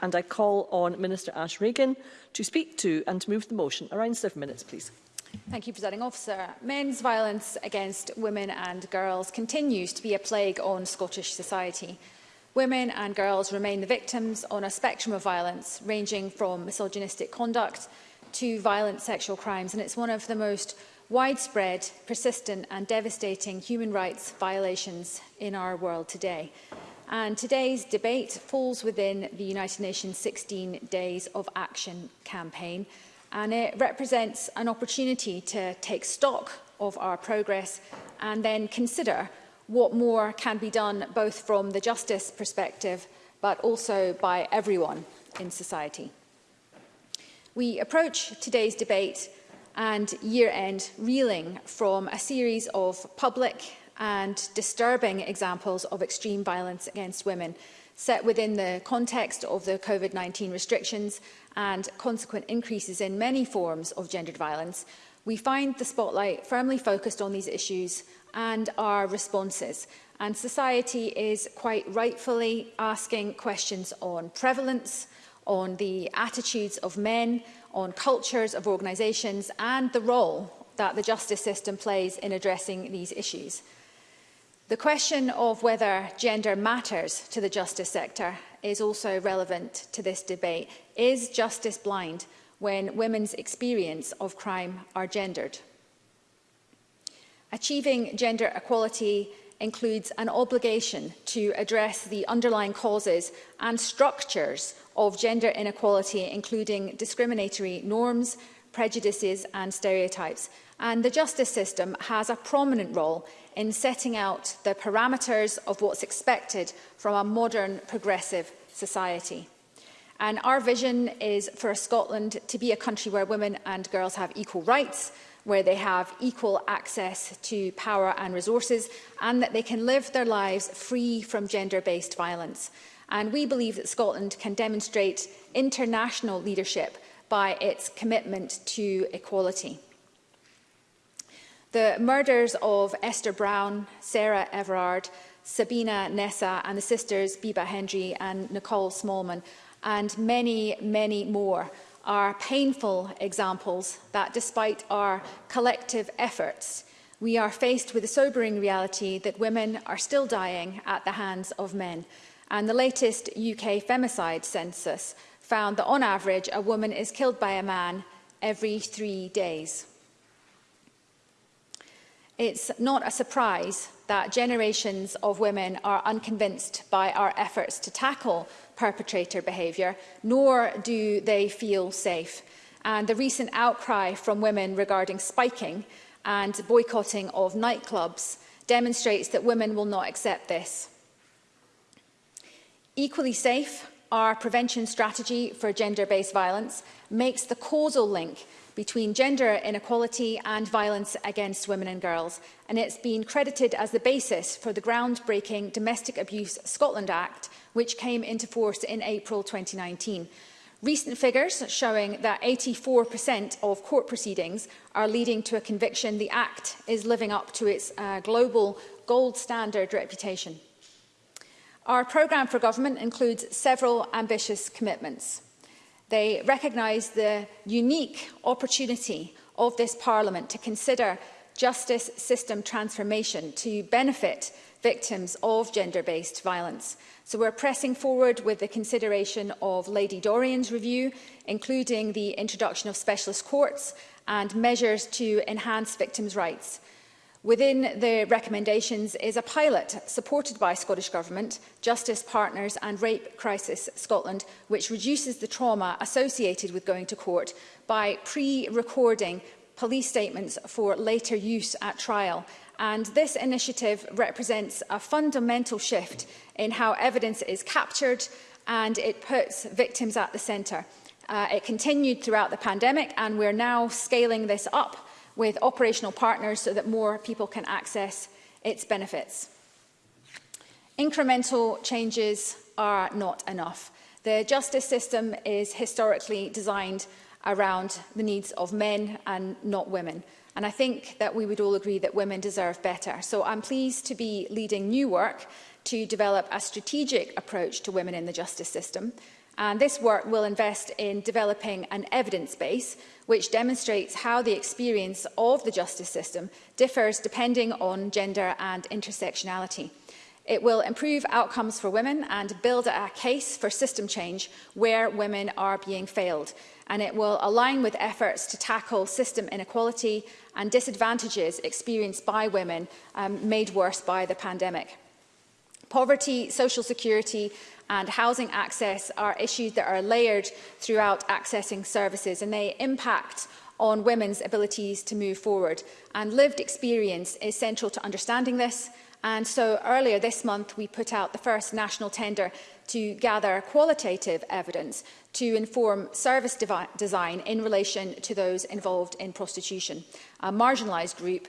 and I call on Minister Ash Reagan to speak to and to move the motion. Around seven minutes, please. Thank you, Presiding Officer. Men's violence against women and girls continues to be a plague on Scottish society. Women and girls remain the victims on a spectrum of violence, ranging from misogynistic conduct to violent sexual crimes, and it's one of the most widespread, persistent and devastating human rights violations in our world today and today's debate falls within the United Nations 16 Days of Action campaign and it represents an opportunity to take stock of our progress and then consider what more can be done both from the justice perspective but also by everyone in society. We approach today's debate and year end reeling from a series of public and disturbing examples of extreme violence against women set within the context of the COVID-19 restrictions and consequent increases in many forms of gendered violence, we find the spotlight firmly focused on these issues and our responses. And society is quite rightfully asking questions on prevalence, on the attitudes of men, on cultures of organisations and the role that the justice system plays in addressing these issues. The question of whether gender matters to the justice sector is also relevant to this debate. Is justice blind when women's experience of crime are gendered? Achieving gender equality includes an obligation to address the underlying causes and structures of gender inequality, including discriminatory norms prejudices and stereotypes. And the justice system has a prominent role in setting out the parameters of what's expected from a modern progressive society. And our vision is for Scotland to be a country where women and girls have equal rights, where they have equal access to power and resources, and that they can live their lives free from gender-based violence. And we believe that Scotland can demonstrate international leadership by its commitment to equality. The murders of Esther Brown, Sarah Everard, Sabina Nessa and the sisters Biba Hendry and Nicole Smallman and many, many more are painful examples that despite our collective efforts, we are faced with a sobering reality that women are still dying at the hands of men. And the latest UK femicide census found that on average a woman is killed by a man every three days. It's not a surprise that generations of women are unconvinced by our efforts to tackle perpetrator behaviour, nor do they feel safe. And the recent outcry from women regarding spiking and boycotting of nightclubs demonstrates that women will not accept this. Equally safe our prevention strategy for gender-based violence makes the causal link between gender inequality and violence against women and girls, and it's been credited as the basis for the groundbreaking Domestic Abuse Scotland Act, which came into force in April 2019. Recent figures showing that 84% of court proceedings are leading to a conviction the Act is living up to its uh, global gold standard reputation. Our programme for government includes several ambitious commitments. They recognise the unique opportunity of this Parliament to consider justice system transformation to benefit victims of gender-based violence. So we're pressing forward with the consideration of Lady Dorian's review, including the introduction of specialist courts and measures to enhance victims' rights. Within the recommendations is a pilot supported by Scottish Government, Justice Partners and Rape Crisis Scotland, which reduces the trauma associated with going to court by pre-recording police statements for later use at trial. And this initiative represents a fundamental shift in how evidence is captured and it puts victims at the centre. Uh, it continued throughout the pandemic and we're now scaling this up with operational partners so that more people can access its benefits. Incremental changes are not enough. The justice system is historically designed around the needs of men and not women. And I think that we would all agree that women deserve better. So I'm pleased to be leading new work to develop a strategic approach to women in the justice system And this work will invest in developing an evidence base which demonstrates how the experience of the justice system differs depending on gender and intersectionality. It will improve outcomes for women and build a case for system change where women are being failed. And it will align with efforts to tackle system inequality and disadvantages experienced by women um, made worse by the pandemic. Poverty, social security and housing access are issues that are layered throughout accessing services and they impact on women's abilities to move forward. And lived experience is central to understanding this. And so earlier this month, we put out the first national tender to gather qualitative evidence to inform service design in relation to those involved in prostitution, a marginalized group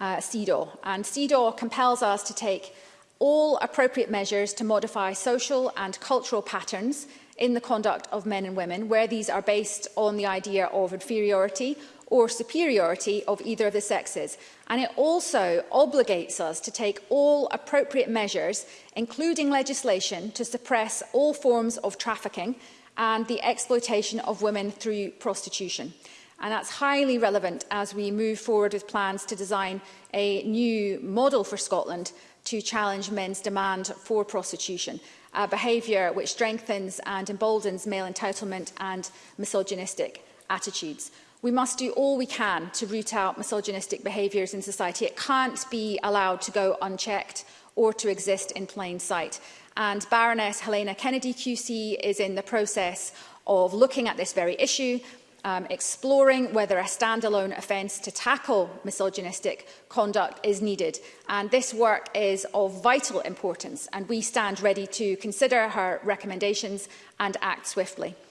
uh, CEDAW. And CEDAW compels us to take all appropriate measures to modify social and cultural patterns in the conduct of men and women, where these are based on the idea of inferiority or superiority of either of the sexes. And it also obligates us to take all appropriate measures, including legislation, to suppress all forms of trafficking and the exploitation of women through prostitution. And that's highly relevant as we move forward with plans to design a new model for Scotland to challenge men's demand for prostitution, a behaviour which strengthens and emboldens male entitlement and misogynistic attitudes. We must do all we can to root out misogynistic behaviours in society. It can't be allowed to go unchecked or to exist in plain sight. And Baroness Helena Kennedy QC is in the process of looking at this very issue um, exploring whether a standalone offence to tackle misogynistic conduct is needed. And this work is of vital importance, and we stand ready to consider her recommendations and act swiftly.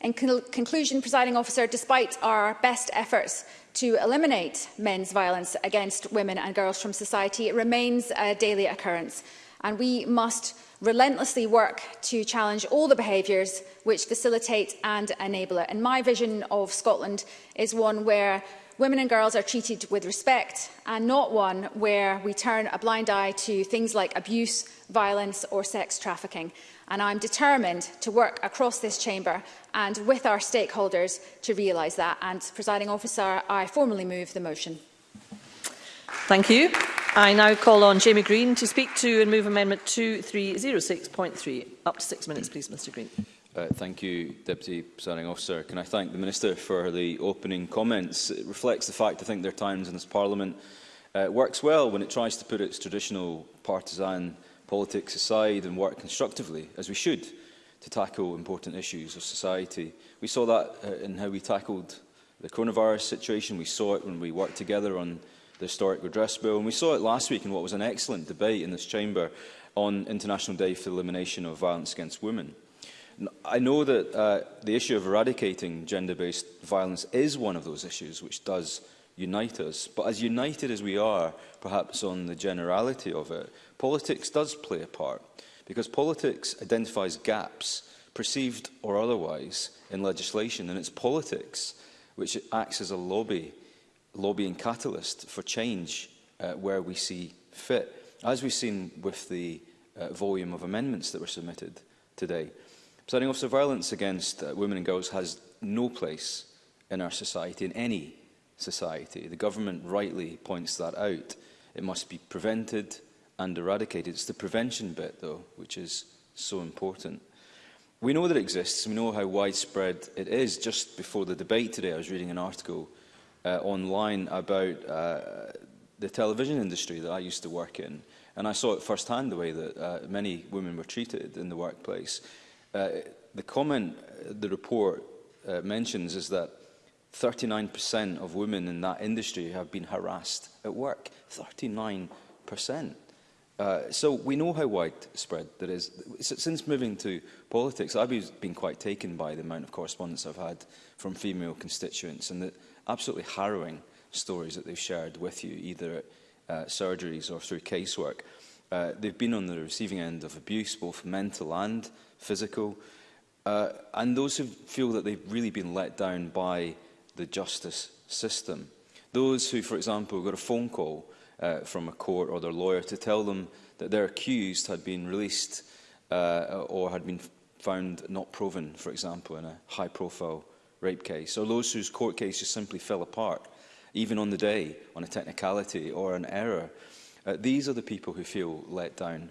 In con conclusion, presiding officer, despite our best efforts to eliminate men's violence against women and girls from society, it remains a daily occurrence. And we must relentlessly work to challenge all the behaviours which facilitate and enable it. And my vision of Scotland is one where Women and girls are treated with respect and not one where we turn a blind eye to things like abuse, violence or sex trafficking. And I'm determined to work across this chamber and with our stakeholders to realise that. And, presiding officer, I formally move the motion. Thank you. I now call on Jamie Green to speak to and move Amendment 2306.3. Up to six minutes, please, Mr Green. Uh, thank you, Deputy Presiding Officer. Can I thank the Minister for the opening comments? It reflects the fact I think there are times in this Parliament uh, works well when it tries to put its traditional partisan politics aside and work constructively, as we should, to tackle important issues of society. We saw that uh, in how we tackled the coronavirus situation. We saw it when we worked together on the historic redress bill. And we saw it last week in what was an excellent debate in this chamber on International Day for the Elimination of Violence Against Women. I know that uh, the issue of eradicating gender-based violence is one of those issues which does unite us. But as united as we are, perhaps on the generality of it, politics does play a part because politics identifies gaps, perceived or otherwise, in legislation. And it's politics which acts as a lobby, lobbying catalyst for change uh, where we see fit, as we've seen with the uh, volume of amendments that were submitted today. Presiding officer, violence against uh, women and girls has no place in our society, in any society. The government rightly points that out. It must be prevented and eradicated. It's the prevention bit, though, which is so important. We know that it exists. We know how widespread it is. Just before the debate today, I was reading an article uh, online about uh, the television industry that I used to work in. And I saw it firsthand, the way that uh, many women were treated in the workplace. Uh, the comment uh, the report uh, mentions is that 39% of women in that industry have been harassed at work. 39%. Uh, so we know how widespread that is. Since moving to politics, I've been quite taken by the amount of correspondence I've had from female constituents and the absolutely harrowing stories that they've shared with you, either at uh, surgeries or through casework. Uh, they've been on the receiving end of abuse, both mental and physical. Uh, and those who feel that they've really been let down by the justice system. Those who, for example, got a phone call uh, from a court or their lawyer to tell them that their accused had been released uh, or had been found not proven, for example, in a high-profile rape case, or those whose court case just simply fell apart, even on the day, on a technicality or an error, Uh, these are the people who feel let down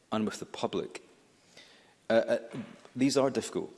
and with the public. Uh, uh, these are difficult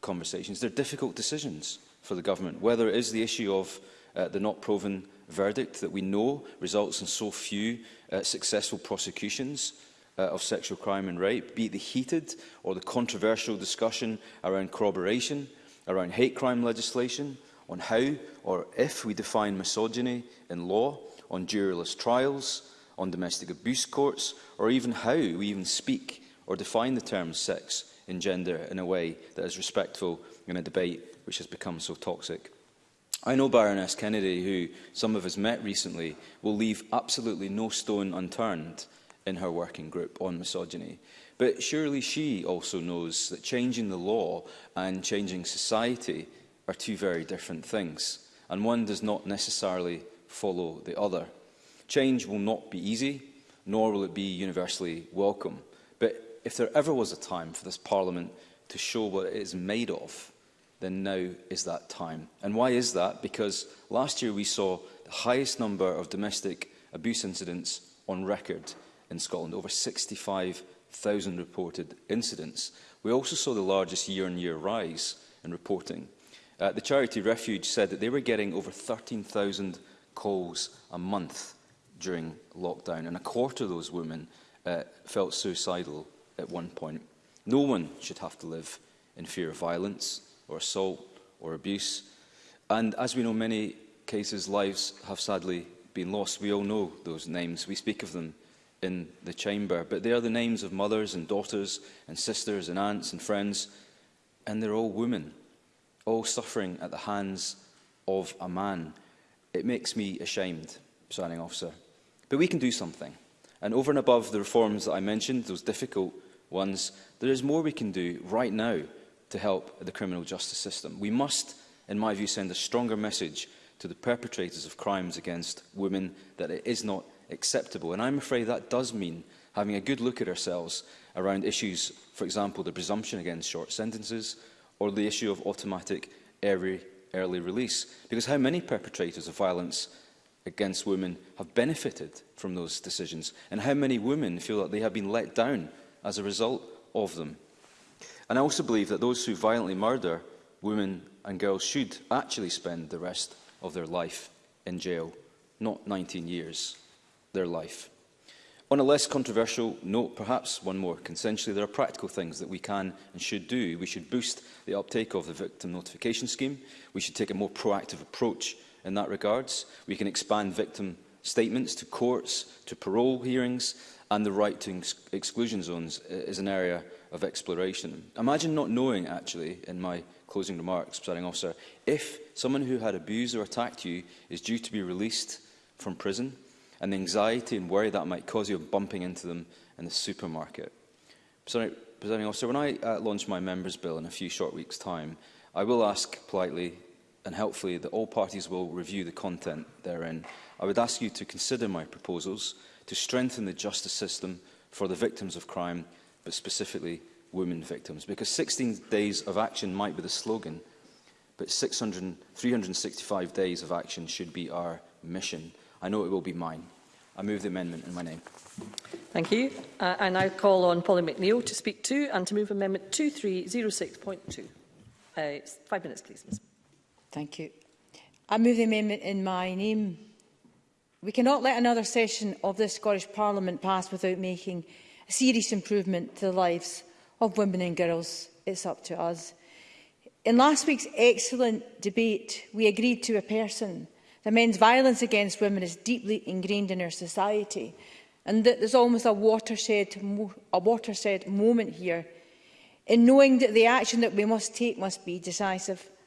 conversations. They're difficult decisions for the government, whether it is the issue of uh, the not proven verdict that we know results in so few uh, successful prosecutions uh, of sexual crime and rape, be it the heated or the controversial discussion around corroboration, around hate crime legislation, on how or if we define misogyny in law, on juryless trials, on domestic abuse courts, or even how we even speak or define the term sex and gender in a way that is respectful in a debate which has become so toxic. I know Baroness Kennedy, who some of us met recently, will leave absolutely no stone unturned in her working group on misogyny. But surely she also knows that changing the law and changing society are two very different things, and one does not necessarily follow the other. Change will not be easy, nor will it be universally welcome. But if there ever was a time for this Parliament to show what it is made of, then now is that time. And why is that? Because last year we saw the highest number of domestic abuse incidents on record in Scotland, over 65,000 reported incidents. We also saw the largest year-on-year -year rise in reporting. Uh, the charity Refuge said that they were getting over 13,000 calls a month during lockdown, and a quarter of those women uh, felt suicidal at one point. No one should have to live in fear of violence or assault or abuse. And as we know, many cases, lives have sadly been lost. We all know those names. We speak of them in the chamber, but they are the names of mothers and daughters and sisters and aunts and friends, and they're all women, all suffering at the hands of a man It makes me ashamed, presiding officer. But we can do something. And over and above the reforms that I mentioned, those difficult ones, there is more we can do right now to help the criminal justice system. We must, in my view, send a stronger message to the perpetrators of crimes against women that it is not acceptable. And I'm afraid that does mean having a good look at ourselves around issues, for example, the presumption against short sentences or the issue of automatic early early release. Because how many perpetrators of violence against women have benefited from those decisions? And how many women feel that they have been let down as a result of them? And I also believe that those who violently murder women and girls should actually spend the rest of their life in jail, not 19 years, their life. On a less controversial note, perhaps one more consensually, there are practical things that we can and should do. We should boost the uptake of the victim notification scheme. We should take a more proactive approach in that regards. We can expand victim statements to courts, to parole hearings, and the right to exclusion zones is an area of exploration. Imagine not knowing, actually, in my closing remarks, presiding officer, if someone who had abused or attacked you is due to be released from prison and the anxiety and worry that might cause you bumping into them in the supermarket. Presiding officer, when I uh, launch my members bill in a few short weeks' time, I will ask politely and helpfully that all parties will review the content therein. I would ask you to consider my proposals to strengthen the justice system for the victims of crime, but specifically women victims, because 16 days of action might be the slogan, but 600, 365 days of action should be our mission. I know it will be mine. I move the amendment in my name. Thank you. Uh, I now call on Polly McNeill to speak to and to move Amendment 2306.2. Uh, five minutes, please, Ms. Thank you. I move the amendment in my name. We cannot let another session of this Scottish Parliament pass without making a serious improvement to the lives of women and girls. It's up to us. In last week's excellent debate, we agreed to a person that men's violence against women is deeply ingrained in our society and that there's almost a watershed, a watershed moment here in knowing that the action that we must take must be decisive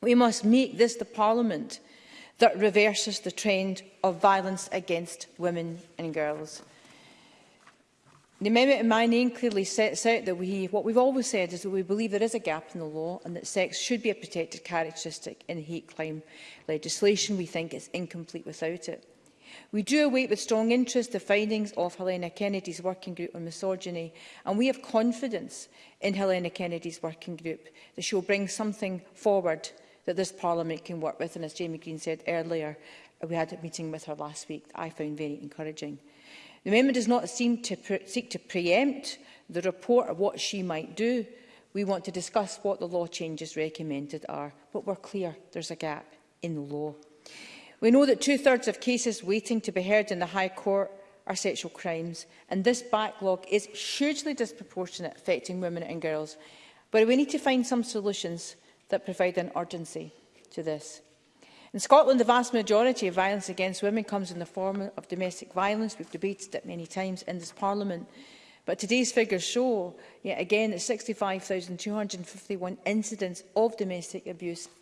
We must make this the Parliament that reverses the trend of violence against women and girls. The amendment in my name clearly sets out that we, what we've always said is that we believe there is a gap in the law and that sex should be a protected characteristic in hate crime legislation. We think it's incomplete without it. We do await with strong interest the findings of Helena Kennedy's Working Group on Misogyny, and we have confidence in Helena Kennedy's Working Group that she will bring something forward that this Parliament can work with. And as Jamie Green said earlier, we had a meeting with her last week that I found very encouraging. The amendment does not seem to seek to preempt the report or what she might do. We want to discuss what the law changes recommended are, but we're clear there's a gap in the law. We know that two-thirds of cases waiting to be heard in the High Court are sexual crimes, and this backlog is hugely disproportionate, affecting women and girls. But we need to find some solutions that provide an urgency to this. In Scotland, the vast majority of violence against women comes in the form of domestic violence. We've debated it many times in this Parliament. But today's figures show, yet again, that 65,251 incidents of domestic abuse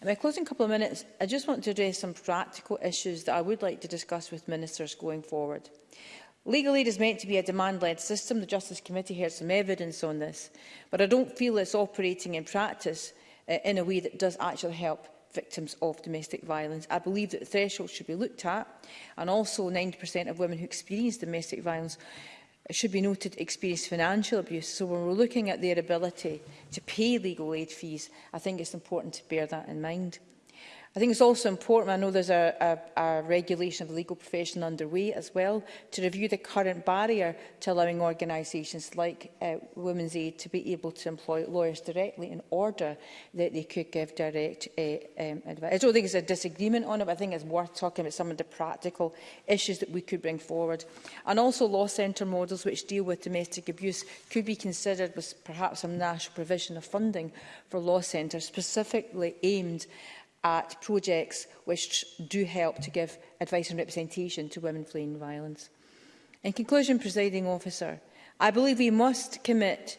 In my closing couple of minutes, I just want to address some practical issues that I would like to discuss with ministers going forward. Legal aid is meant to be a demand-led system. The Justice Committee heard some evidence on this, but I don't feel it's operating in practice uh, in a way that does actually help victims of domestic violence. I believe that the threshold should be looked at, and also 90% of women who experience domestic violence it should be noted, experience financial abuse. So when we're looking at their ability to pay legal aid fees, I think it's important to bear that in mind. I think it's also important, I know there's a, a, a regulation of the legal profession underway as well, to review the current barrier to allowing organisations like uh, Women's Aid to be able to employ lawyers directly in order that they could give direct uh, um, advice. I don't think there's a disagreement on it, but I think it's worth talking about some of the practical issues that we could bring forward. And also law centre models which deal with domestic abuse could be considered with perhaps some national provision of funding for law centres specifically aimed at projects which do help to give advice and representation to women fleeing violence. In conclusion, presiding officer, I believe we must commit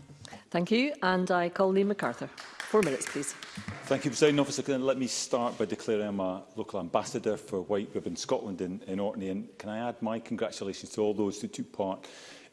Thank you. And I call Lee MacArthur. Four minutes, please. Thank you, President Officer. Can let me start by declaring I'm a local ambassador for White Ribbon Scotland in, in Orkney. And can I add my congratulations to all those who took part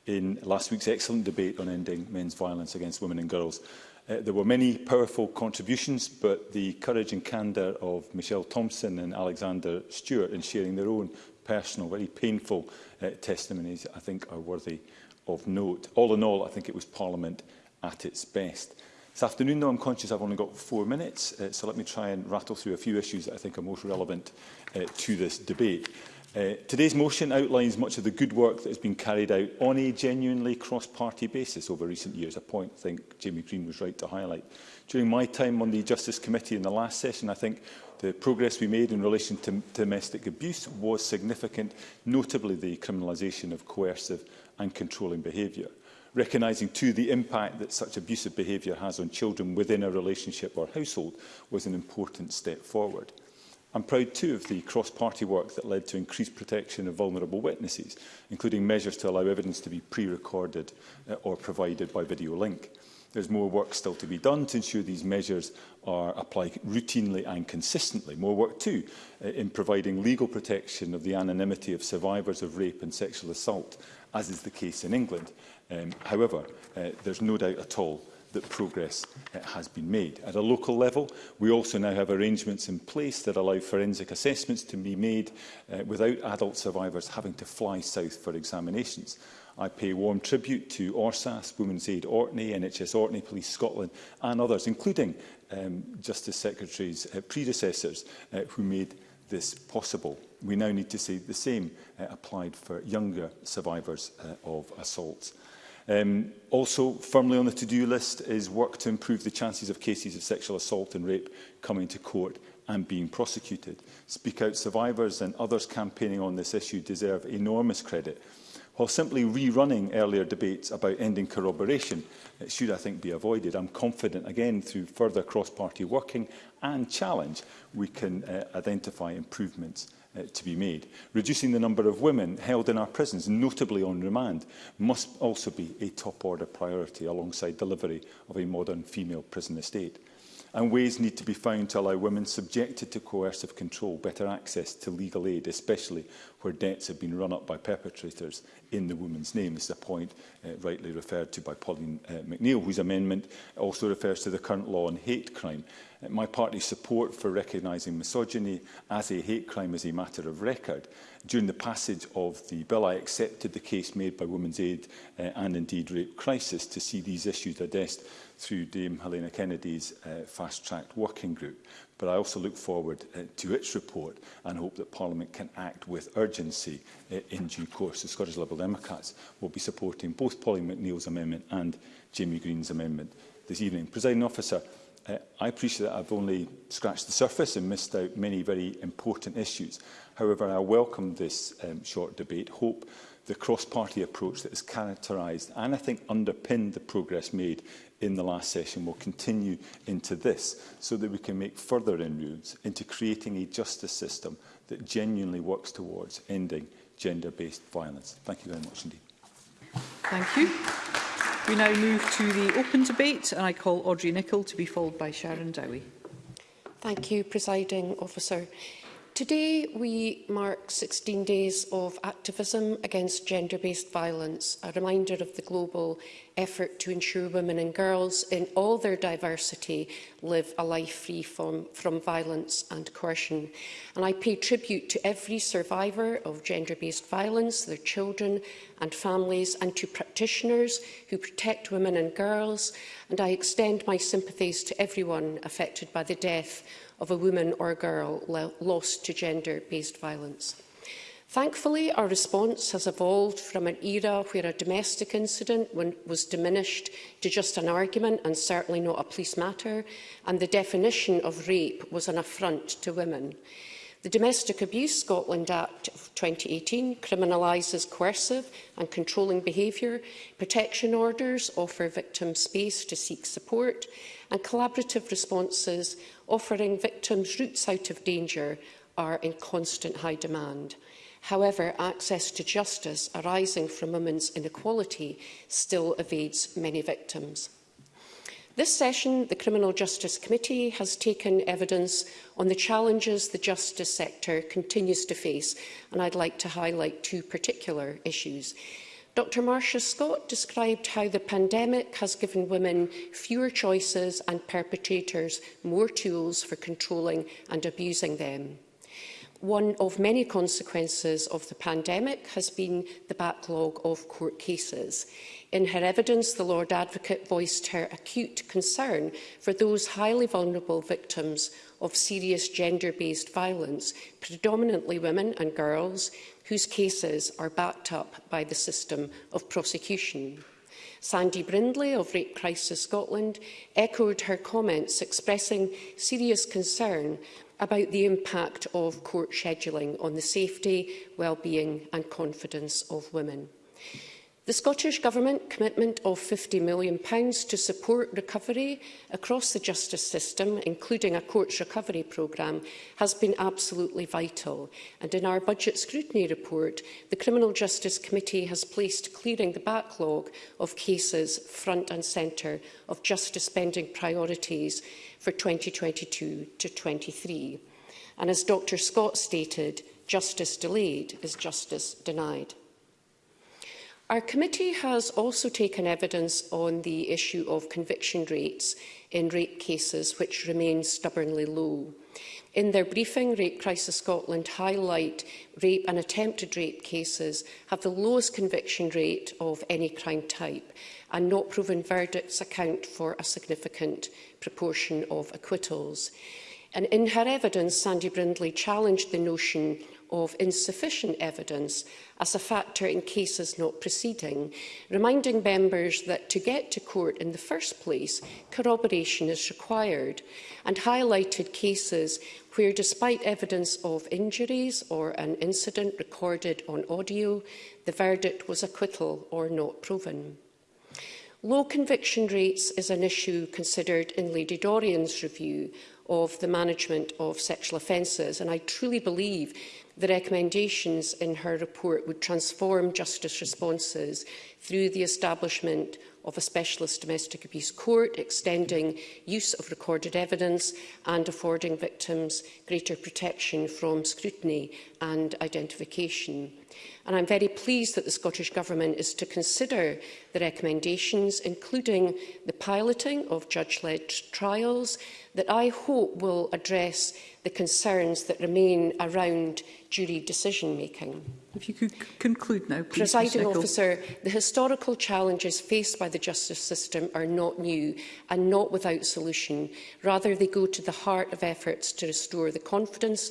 in last week's excellent debate on ending men's violence against women and girls. Uh, there were many powerful contributions, but the courage and candour of Michelle Thompson and Alexander Stewart in sharing their own personal, very painful uh, testimonies, I think are worthy of note. All in all, I think it was Parliament at its best. This afternoon, though, I'm conscious I've only got four minutes, uh, so let me try and rattle through a few issues that I think are most relevant uh, to this debate. Uh, today's motion outlines much of the good work that has been carried out on a genuinely cross-party basis over recent years, a point I think Jamie Green was right to highlight. During my time on the Justice Committee in the last session, I think the progress we made in relation to domestic abuse was significant, notably the criminalisation of coercive and controlling behaviour recognising too the impact that such abusive behaviour has on children within a relationship or household was an important step forward. I'm proud too of the cross-party work that led to increased protection of vulnerable witnesses, including measures to allow evidence to be pre-recorded uh, or provided by video link. There's more work still to be done to ensure these measures are applied routinely and consistently. More work too uh, in providing legal protection of the anonymity of survivors of rape and sexual assault, as is the case in England. Um, however, uh, there's no doubt at all that progress uh, has been made. At a local level, we also now have arrangements in place that allow forensic assessments to be made uh, without adult survivors having to fly south for examinations. I pay warm tribute to ORSAS, Women's Aid Orkney, NHS Orkney, Police Scotland and others, including um, Justice Secretary's uh, predecessors uh, who made this possible. We now need to see the same uh, applied for younger survivors uh, of assaults. Um, also firmly on the to-do list is work to improve the chances of cases of sexual assault and rape coming to court and being prosecuted. Speak Out survivors and others campaigning on this issue deserve enormous credit. While simply rerunning earlier debates about ending corroboration, it should, I think, be avoided. I'm confident, again, through further cross-party working and challenge, we can uh, identify improvements uh, to be made. Reducing the number of women held in our prisons, notably on remand, must also be a top-order priority alongside delivery of a modern female prison estate. And ways need to be found to allow women subjected to coercive control better access to legal aid, especially where debts have been run up by perpetrators in the woman's name. This is a point uh, rightly referred to by Pauline uh, McNeill, whose amendment also refers to the current law on hate crime my party's support for recognising misogyny as a hate crime as a matter of record. During the passage of the bill, I accepted the case made by Women's Aid uh, and indeed Rape Crisis to see these issues addressed through Dame Helena Kennedy's uh, fast-tracked working group. But I also look forward uh, to its report and hope that Parliament can act with urgency uh, in due course. The Scottish Liberal Democrats will be supporting both Polly McNeill's amendment and Jamie Green's amendment this evening. Presiding officer, Uh, I appreciate that I've only scratched the surface and missed out many very important issues. However, I welcome this um, short debate, hope the cross-party approach that has characterised and I think underpinned the progress made in the last session will continue into this so that we can make further inroads into creating a justice system that genuinely works towards ending gender-based violence. Thank you very much indeed. Thank you. We now move to the open debate and I call Audrey Nicholl to be followed by Sharon Dowie. Thank you, Presiding Officer. Today we mark 16 days of activism against gender-based violence, a reminder of the global effort to ensure women and girls in all their diversity live a life free from, from violence and coercion. And I pay tribute to every survivor of gender-based violence, their children and families, and to practitioners who protect women and girls. And I extend my sympathies to everyone affected by the death of a woman or girl lost to gender-based violence. Thankfully, our response has evolved from an era where a domestic incident was diminished to just an argument and certainly not a police matter, and the definition of rape was an affront to women. The Domestic Abuse Scotland Act of 2018 criminalises coercive and controlling behaviour, protection orders offer victims space to seek support, and collaborative responses offering victims routes out of danger are in constant high demand. However, access to justice arising from women's inequality still evades many victims. This session, the Criminal Justice Committee has taken evidence on the challenges the justice sector continues to face, and I'd like to highlight two particular issues. Dr Marcia Scott described how the pandemic has given women fewer choices and perpetrators more tools for controlling and abusing them. One of many consequences of the pandemic has been the backlog of court cases. In her evidence, the Lord Advocate voiced her acute concern for those highly vulnerable victims of serious gender-based violence, predominantly women and girls, whose cases are backed up by the system of prosecution. Sandy Brindley of Rape Crisis Scotland echoed her comments expressing serious concern about the impact of court scheduling on the safety, well-being and confidence of women. The Scottish Government commitment of £50 million to support recovery across the justice system, including a courts recovery programme, has been absolutely vital. And in our budget scrutiny report, the Criminal Justice Committee has placed clearing the backlog of cases front and centre of justice spending priorities for 2022 to 23. And as Dr Scott stated, justice delayed is justice denied. Our committee has also taken evidence on the issue of conviction rates in rape cases, which remain stubbornly low. In their briefing, Rape Crisis Scotland highlight rape and attempted rape cases have the lowest conviction rate of any crime type, and not proven verdicts account for a significant proportion of acquittals. And in her evidence, Sandy Brindley challenged the notion of insufficient evidence as a factor in cases not proceeding, reminding members that to get to court in the first place, corroboration is required, and highlighted cases where, despite evidence of injuries or an incident recorded on audio, the verdict was acquittal or not proven. Low conviction rates is an issue considered in Lady Dorian's review of the management of sexual offences, and I truly believe The recommendations in her report would transform justice responses through the establishment of a specialist domestic abuse court, extending use of recorded evidence and affording victims greater protection from scrutiny and identification. And I'm very pleased that the Scottish Government is to consider the recommendations, including the piloting of judge-led trials, that I hope will address the concerns that remain around jury decision-making. If you could conclude now, please. Presiding officer, the historical challenges faced by the justice system are not new and not without solution. Rather, they go to the heart of efforts to restore the confidence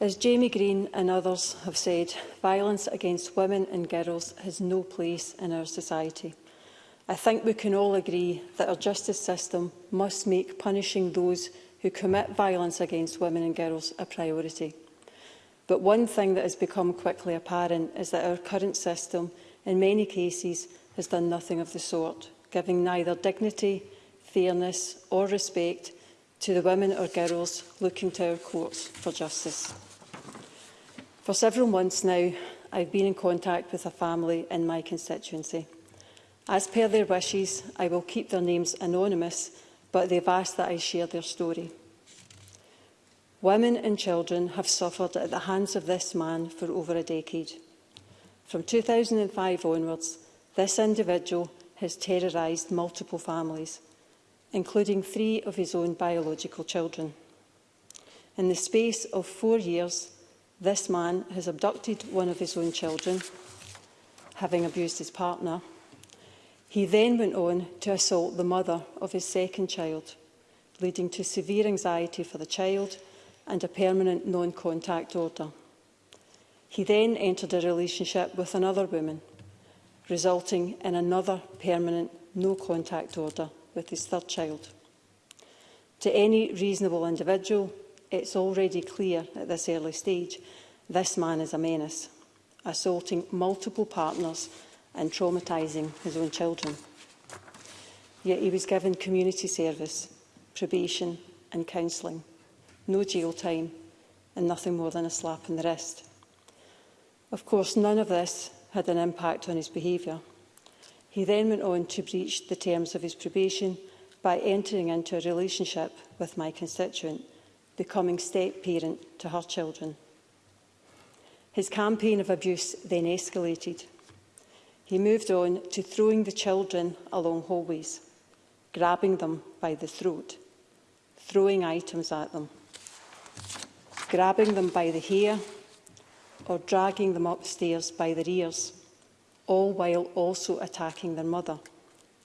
As Jamie Green and others have said, violence against women and girls has no place in our society. I think we can all agree that our justice system must make punishing those who commit violence against women and girls a priority. But one thing that has become quickly apparent is that our current system, in many cases, has done nothing of the sort giving neither dignity, fairness or respect to the women or girls looking to our courts for justice. For several months now, I've been in contact with a family in my constituency. As per their wishes, I will keep their names anonymous, but they've asked that I share their story. Women and children have suffered at the hands of this man for over a decade. From 2005 onwards, this individual has terrorised multiple families, including three of his own biological children. In the space of four years, this man has abducted one of his own children, having abused his partner. He then went on to assault the mother of his second child, leading to severe anxiety for the child and a permanent non-contact order. He then entered a relationship with another woman resulting in another permanent no-contact order with his third child. To any reasonable individual, it's already clear at this early stage this man is a menace, assaulting multiple partners and traumatising his own children. Yet he was given community service, probation and counselling, no jail time and nothing more than a slap on the wrist. Of course, none of this had an impact on his behaviour. He then went on to breach the terms of his probation by entering into a relationship with my constituent, becoming step-parent to her children. His campaign of abuse then escalated. He moved on to throwing the children along hallways, grabbing them by the throat, throwing items at them, grabbing them by the hair or dragging them upstairs by their ears, all while also attacking their mother,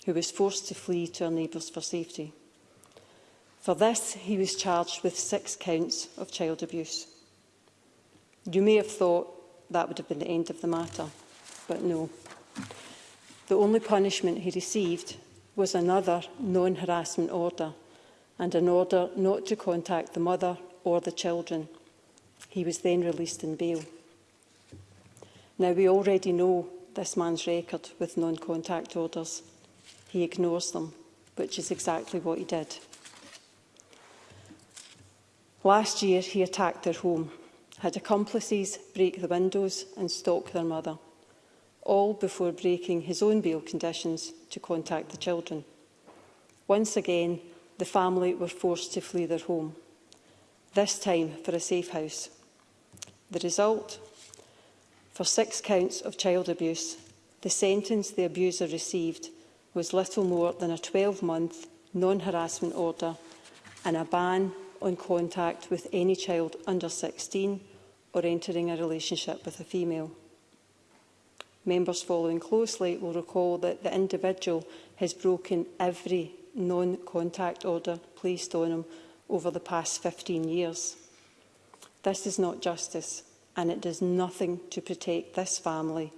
who was forced to flee to her neighbours for safety. For this, he was charged with six counts of child abuse. You may have thought that would have been the end of the matter, but no. The only punishment he received was another non-harassment order and an order not to contact the mother or the children. He was then released in bail. Now, we already know this man's record with non-contact orders. He ignores them, which is exactly what he did. Last year, he attacked their home, had accomplices break the windows and stalk their mother, all before breaking his own bail conditions to contact the children. Once again, the family were forced to flee their home, this time for a safe house. The result? for six counts of child abuse. The sentence the abuser received was little more than a 12-month non-harassment order and a ban on contact with any child under 16 or entering a relationship with a female. Members following closely will recall that the individual has broken every non-contact order placed on him over the past 15 years. This is not justice and it does nothing to protect this family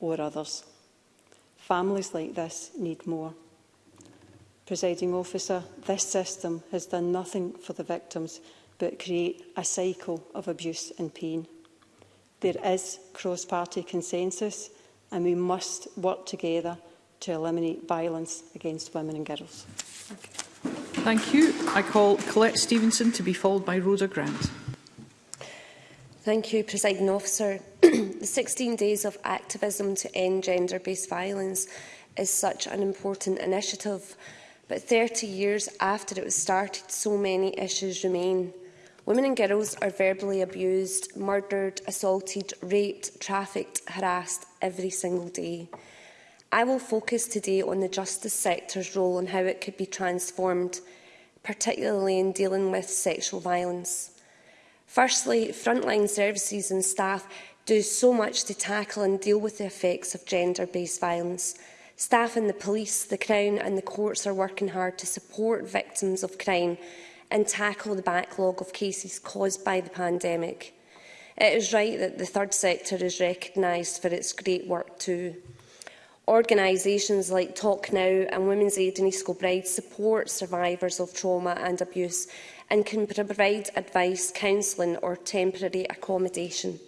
or others. Families like this need more. Presiding officer, this system has done nothing for the victims but create a cycle of abuse and pain. There is cross-party consensus and we must work together to eliminate violence against women and girls. Thank you. Thank you. I call Colette Stevenson to be followed by Rosa Grant. Thank you, Presiding Officer. the 16 days of activism to end gender-based violence is such an important initiative, but 30 years after it was started, so many issues remain. Women and girls are verbally abused, murdered, assaulted, raped, trafficked, harassed every single day. I will focus today on the justice sector's role and how it could be transformed, particularly in dealing with sexual violence. Firstly, frontline services and staff do so much to tackle and deal with the effects of gender-based violence. Staff in the police, the Crown and the courts are working hard to support victims of crime and tackle the backlog of cases caused by the pandemic. It is right that the third sector is recognised for its great work too. Organisations like Talk Now and Women's Aid and East Kilbride support survivors of trauma and abuse and can provide advice, counselling or temporary accommodation.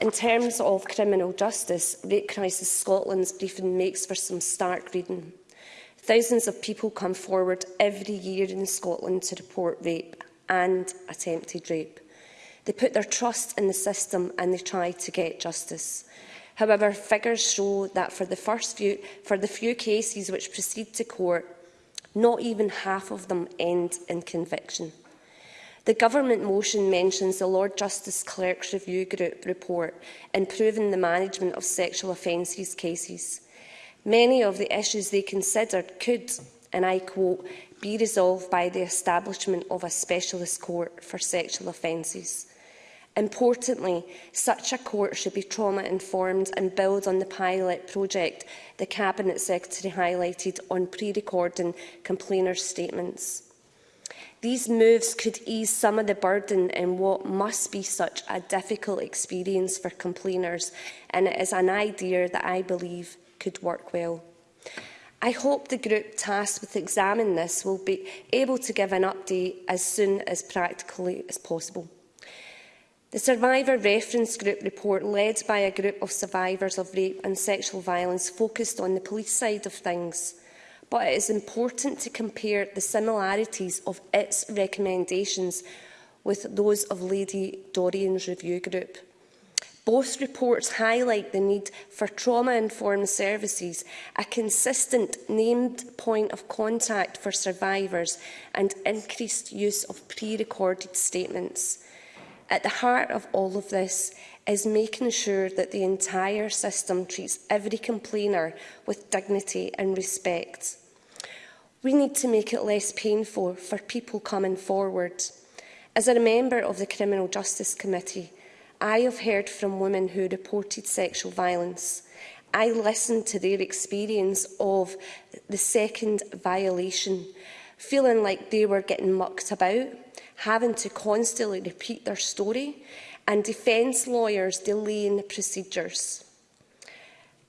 In terms of criminal justice, Rape Crisis Scotland's briefing makes for some stark reading. Thousands of people come forward every year in Scotland to report rape and attempted rape. They put their trust in the system and they try to get justice. However, figures show that for the, first few, for the few cases which proceed to court, Not even half of them end in conviction. The government motion mentions the Lord Justice Clerk's Review Group report improving the management of sexual offences cases. Many of the issues they considered could, and I quote, be resolved by the establishment of a specialist court for sexual offences. Importantly, such a court should be trauma-informed and build on the pilot project the Cabinet Secretary highlighted on pre-recording complainers' statements. These moves could ease some of the burden in what must be such a difficult experience for complainers, and it is an idea that I believe could work well. I hope the group tasked with examining this will be able to give an update as soon as practically as possible. The Survivor Reference Group report, led by a group of survivors of rape and sexual violence, focused on the police side of things. But it is important to compare the similarities of its recommendations with those of Lady Dorian's review group. Both reports highlight the need for trauma-informed services, a consistent named point of contact for survivors and increased use of pre-recorded statements. At the heart of all of this is making sure that the entire system treats every complainer with dignity and respect. We need to make it less painful for people coming forward. As a member of the Criminal Justice Committee, I have heard from women who reported sexual violence. I listened to their experience of the second violation, feeling like they were getting mucked about, having to constantly repeat their story and defence lawyers delaying procedures.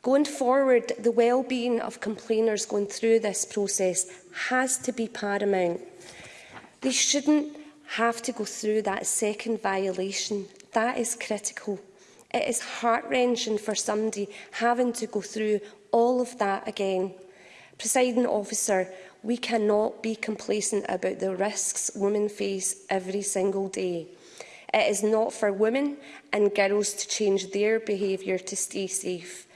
Going forward, the well-being of complainers going through this process has to be paramount. They shouldn't have to go through that second violation. That is critical. It is heart-wrenching for somebody having to go through all of that again. Presiding officer, We cannot be complacent about the risks women face every single day. It is not for women and girls to change their behaviour to stay safe.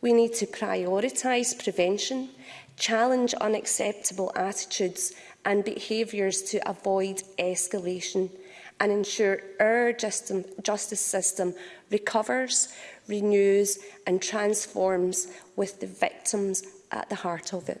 We need to prioritise prevention, challenge unacceptable attitudes and behaviours to avoid escalation and ensure our justice system recovers, renews and transforms with the victims at the heart of it.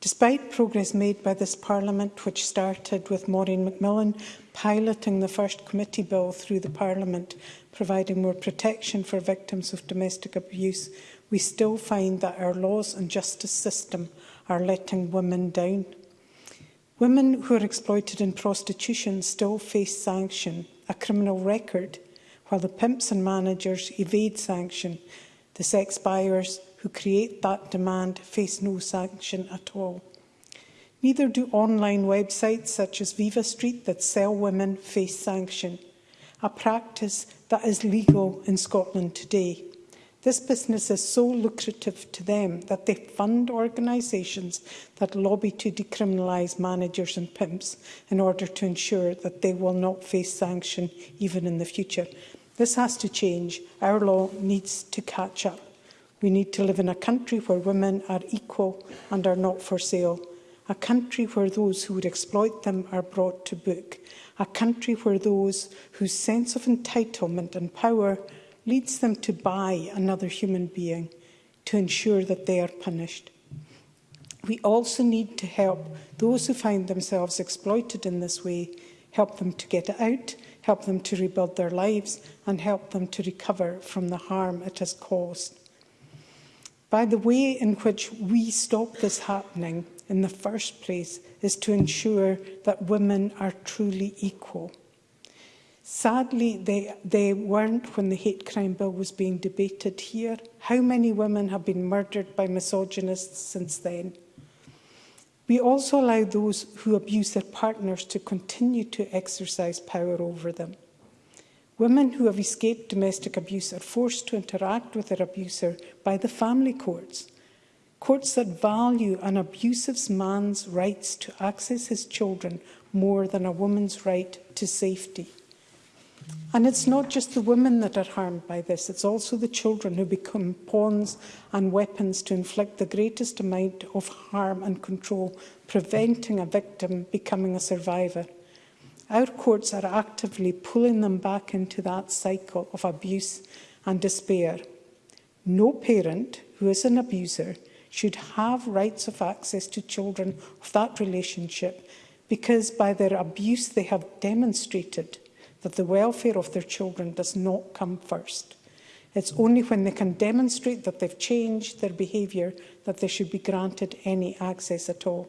Despite progress made by this Parliament, which started with Maureen Macmillan piloting the first committee bill through the Parliament, providing more protection for victims of domestic abuse, we still find that our laws and justice system are letting women down. Women who are exploited in prostitution still face sanction, a criminal record, while the pimps and managers evade sanction. The sex buyers who create that demand face no sanction at all. Neither do online websites such as Viva Street that sell women face sanction, a practice that is legal in Scotland today. This business is so lucrative to them that they fund organisations that lobby to decriminalise managers and pimps in order to ensure that they will not face sanction even in the future. This has to change. Our law needs to catch up. We need to live in a country where women are equal and are not for sale. A country where those who would exploit them are brought to book. A country where those whose sense of entitlement and power leads them to buy another human being to ensure that they are punished. We also need to help those who find themselves exploited in this way, help them to get out, help them to rebuild their lives and help them to recover from the harm it has caused. By the way in which we stop this happening in the first place is to ensure that women are truly equal. Sadly, they, they weren't when the hate crime bill was being debated here. How many women have been murdered by misogynists since then? We also allow those who abuse their partners to continue to exercise power over them. Women who have escaped domestic abuse are forced to interact with their abuser by the family courts, courts that value an abusive man's rights to access his children more than a woman's right to safety. And it's not just the women that are harmed by this, it's also the children who become pawns and weapons to inflict the greatest amount of harm and control, preventing a victim becoming a survivor our courts are actively pulling them back into that cycle of abuse and despair. No parent who is an abuser should have rights of access to children of that relationship because by their abuse they have demonstrated that the welfare of their children does not come first. It's only when they can demonstrate that they've changed their behaviour that they should be granted any access at all.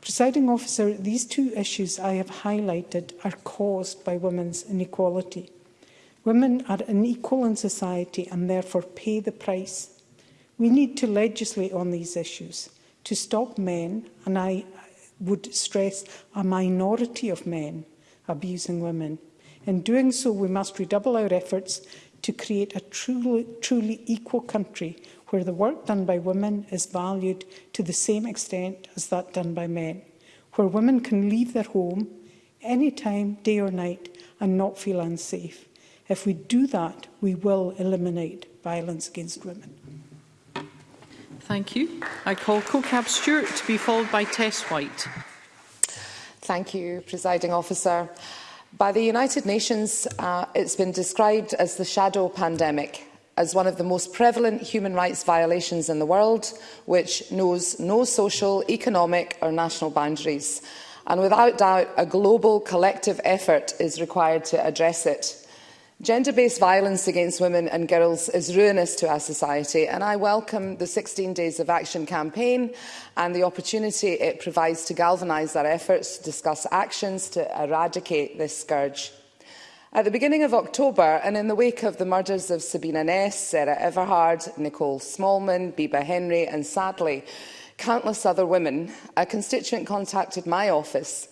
Presiding officer, these two issues I have highlighted are caused by women's inequality. Women are unequal in society and therefore pay the price. We need to legislate on these issues to stop men, and I would stress a minority of men, abusing women. In doing so, we must redouble our efforts to create a truly, truly equal country where the work done by women is valued to the same extent as that done by men, where women can leave their home any time, day or night, and not feel unsafe. If we do that, we will eliminate violence against women. Thank you. I call CoCab Stewart to be followed by Tess White. Thank you, Presiding Officer. By the United Nations, uh, it's been described as the shadow pandemic, as one of the most prevalent human rights violations in the world, which knows no social, economic or national boundaries. And without doubt, a global collective effort is required to address it. Gender-based violence against women and girls is ruinous to our society and I welcome the 16 Days of Action campaign and the opportunity it provides to galvanise our efforts to discuss actions to eradicate this scourge. At the beginning of October, and in the wake of the murders of Sabina Ness, Sarah Everhard, Nicole Smallman, Biba Henry and sadly countless other women, a constituent contacted my office.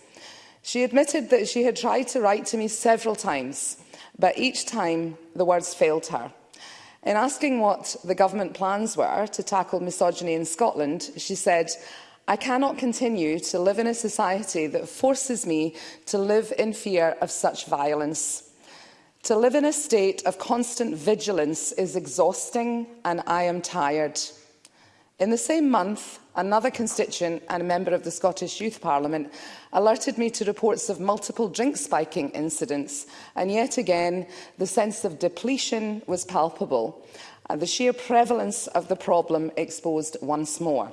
She admitted that she had tried to write to me several times, but each time the words failed her. In asking what the government plans were to tackle misogyny in Scotland, she said, I cannot continue to live in a society that forces me to live in fear of such violence. To live in a state of constant vigilance is exhausting and I am tired. In the same month, another constituent and a member of the Scottish Youth Parliament alerted me to reports of multiple drink spiking incidents, and yet again, the sense of depletion was palpable, and the sheer prevalence of the problem exposed once more.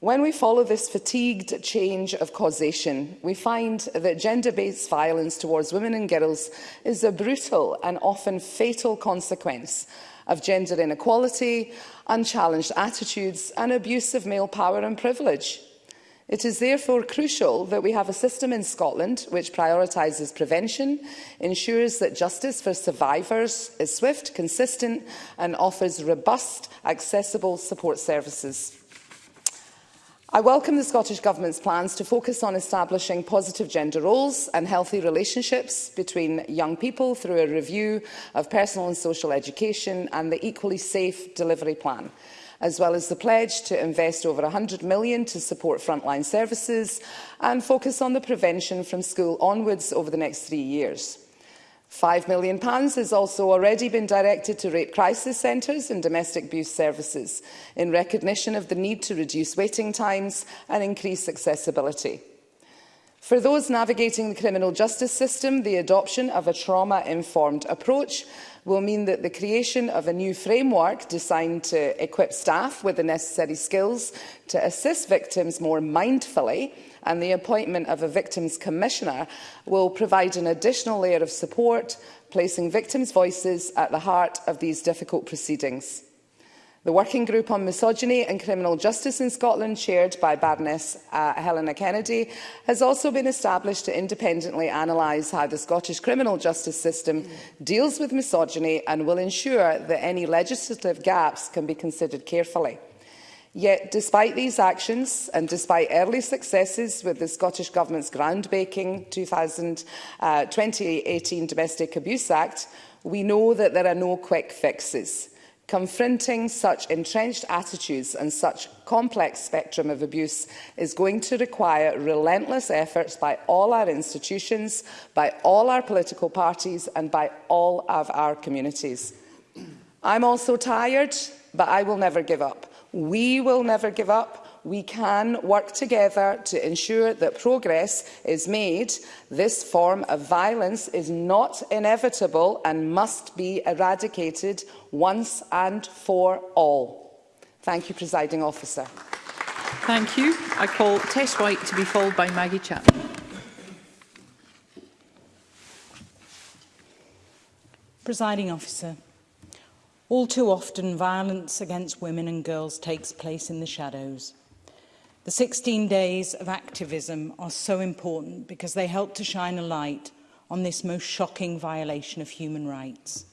When we follow this fatigued change of causation, we find that gender-based violence towards women and girls is a brutal and often fatal consequence of gender inequality, unchallenged attitudes and abuse of male power and privilege. It is therefore crucial that we have a system in Scotland which prioritises prevention, ensures that justice for survivors is swift, consistent and offers robust, accessible support services. I welcome the Scottish Government's plans to focus on establishing positive gender roles and healthy relationships between young people through a review of personal and social education and the Equally Safe Delivery Plan as well as the pledge to invest over £100 million to support frontline services and focus on the prevention from school onwards over the next three years. £5 million has also already been directed to rape crisis centres and domestic abuse services in recognition of the need to reduce waiting times and increase accessibility. For those navigating the criminal justice system, the adoption of a trauma-informed approach will mean that the creation of a new framework designed to equip staff with the necessary skills to assist victims more mindfully and the appointment of a Victims Commissioner will provide an additional layer of support, placing victims' voices at the heart of these difficult proceedings. The Working Group on Misogyny and Criminal Justice in Scotland, chaired by Baroness uh, Helena Kennedy, has also been established to independently analyse how the Scottish criminal justice system mm. deals with misogyny and will ensure that any legislative gaps can be considered carefully. Yet, despite these actions and despite early successes with the Scottish Government's groundbreaking 2018 uh, Domestic Abuse Act, we know that there are no quick fixes. Confronting such entrenched attitudes and such complex spectrum of abuse is going to require relentless efforts by all our institutions, by all our political parties and by all of our communities. I'm also tired, but I will never give up. We will never give up. We can work together to ensure that progress is made. This form of violence is not inevitable and must be eradicated once and for all. Thank you, Presiding Officer. Thank you. I call Tess White to be followed by Maggie Chapman. Presiding Officer, All too often, violence against women and girls takes place in the shadows. The 16 days of activism are so important because they help to shine a light on this most shocking violation of human rights.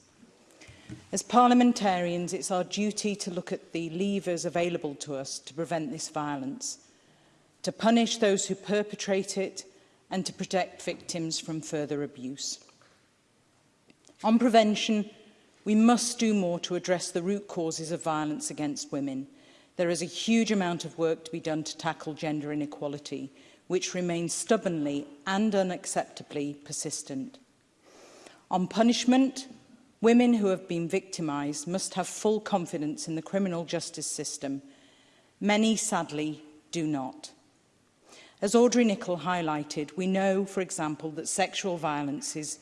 As parliamentarians, it's our duty to look at the levers available to us to prevent this violence, to punish those who perpetrate it, and to protect victims from further abuse. On prevention, We must do more to address the root causes of violence against women. There is a huge amount of work to be done to tackle gender inequality, which remains stubbornly and unacceptably persistent. On punishment, women who have been victimised must have full confidence in the criminal justice system. Many, sadly, do not. As Audrey Nicholl highlighted, we know, for example, that sexual violence is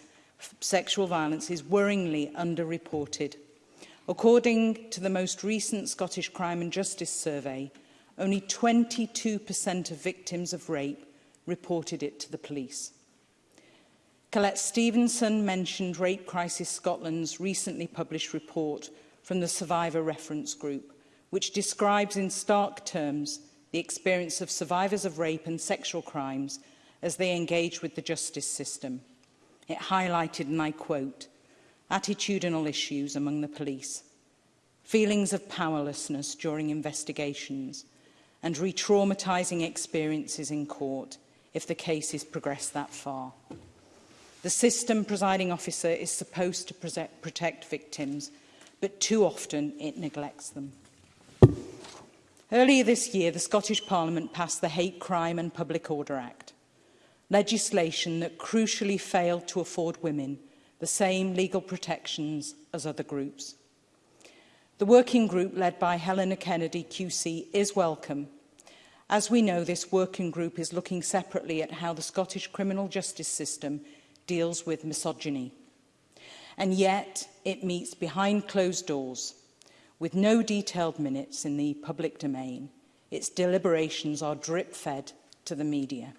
sexual violence is worryingly underreported. According to the most recent Scottish Crime and Justice Survey, only 22% of victims of rape reported it to the police. Colette Stevenson mentioned Rape Crisis Scotland's recently published report from the Survivor Reference Group, which describes in stark terms the experience of survivors of rape and sexual crimes as they engage with the justice system. It highlighted, and I quote, attitudinal issues among the police, feelings of powerlessness during investigations, and re-traumatising experiences in court if the case is progressed that far. The system presiding officer is supposed to protect, protect victims, but too often it neglects them. Earlier this year, the Scottish Parliament passed the Hate Crime and Public Order Act, legislation that crucially failed to afford women the same legal protections as other groups. The working group led by Helena Kennedy QC is welcome. As we know, this working group is looking separately at how the Scottish criminal justice system deals with misogyny. And yet, it meets behind closed doors, with no detailed minutes in the public domain. Its deliberations are drip-fed to the media.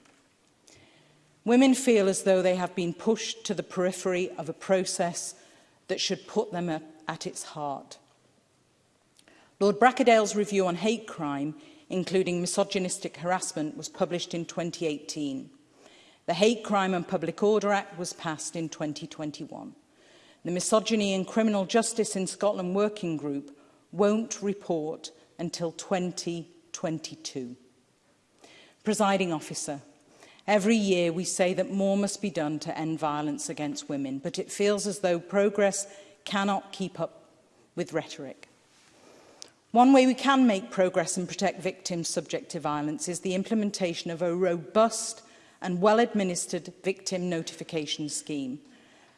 Women feel as though they have been pushed to the periphery of a process that should put them at, at its heart. Lord Brackadale's review on hate crime, including misogynistic harassment, was published in 2018. The Hate Crime and Public Order Act was passed in 2021. The Misogyny and Criminal Justice in Scotland Working Group won't report until 2022. Presiding Officer, Every year we say that more must be done to end violence against women, but it feels as though progress cannot keep up with rhetoric. One way we can make progress and protect victims subject to violence is the implementation of a robust and well-administered victim notification scheme.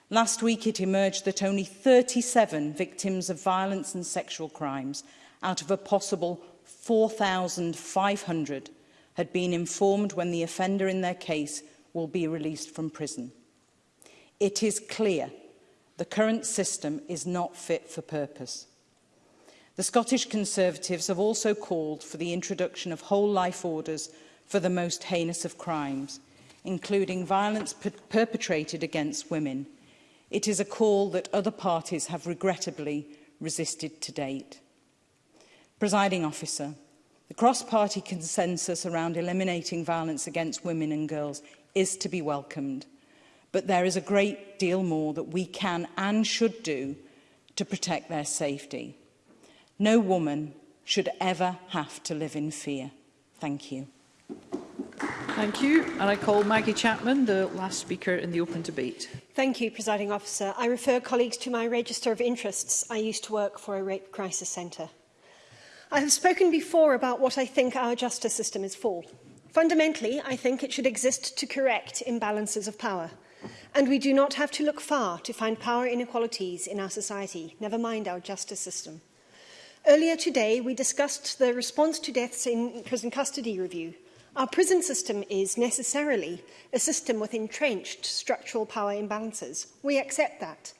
Last week it emerged that only 37 victims of violence and sexual crimes out of a possible 4,500 had been informed when the offender in their case will be released from prison. It is clear the current system is not fit for purpose. The Scottish Conservatives have also called for the introduction of whole life orders for the most heinous of crimes, including violence per perpetrated against women. It is a call that other parties have regrettably resisted to date. Presiding officer, The cross-party consensus around eliminating violence against women and girls is to be welcomed, but there is a great deal more that we can and should do to protect their safety. No woman should ever have to live in fear. Thank you. Thank you. And I call Maggie Chapman, the last speaker in the open debate. Thank you, Presiding Officer. I refer colleagues to my register of interests. I used to work for a rape crisis centre. I have spoken before about what I think our justice system is for. Fundamentally, I think it should exist to correct imbalances of power. And we do not have to look far to find power inequalities in our society, never mind our justice system. Earlier today, we discussed the response to deaths in prison custody review. Our prison system is necessarily a system with entrenched structural power imbalances. We accept that.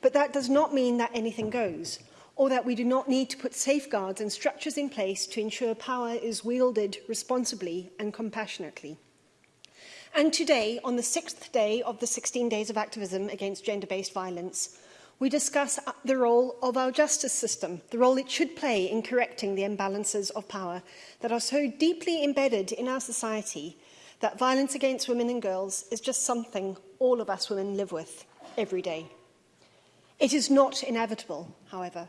But that does not mean that anything goes or that we do not need to put safeguards and structures in place to ensure power is wielded responsibly and compassionately. And today, on the sixth day of the 16 days of activism against gender-based violence, we discuss uh, the role of our justice system, the role it should play in correcting the imbalances of power that are so deeply embedded in our society that violence against women and girls is just something all of us women live with every day. It is not inevitable, however,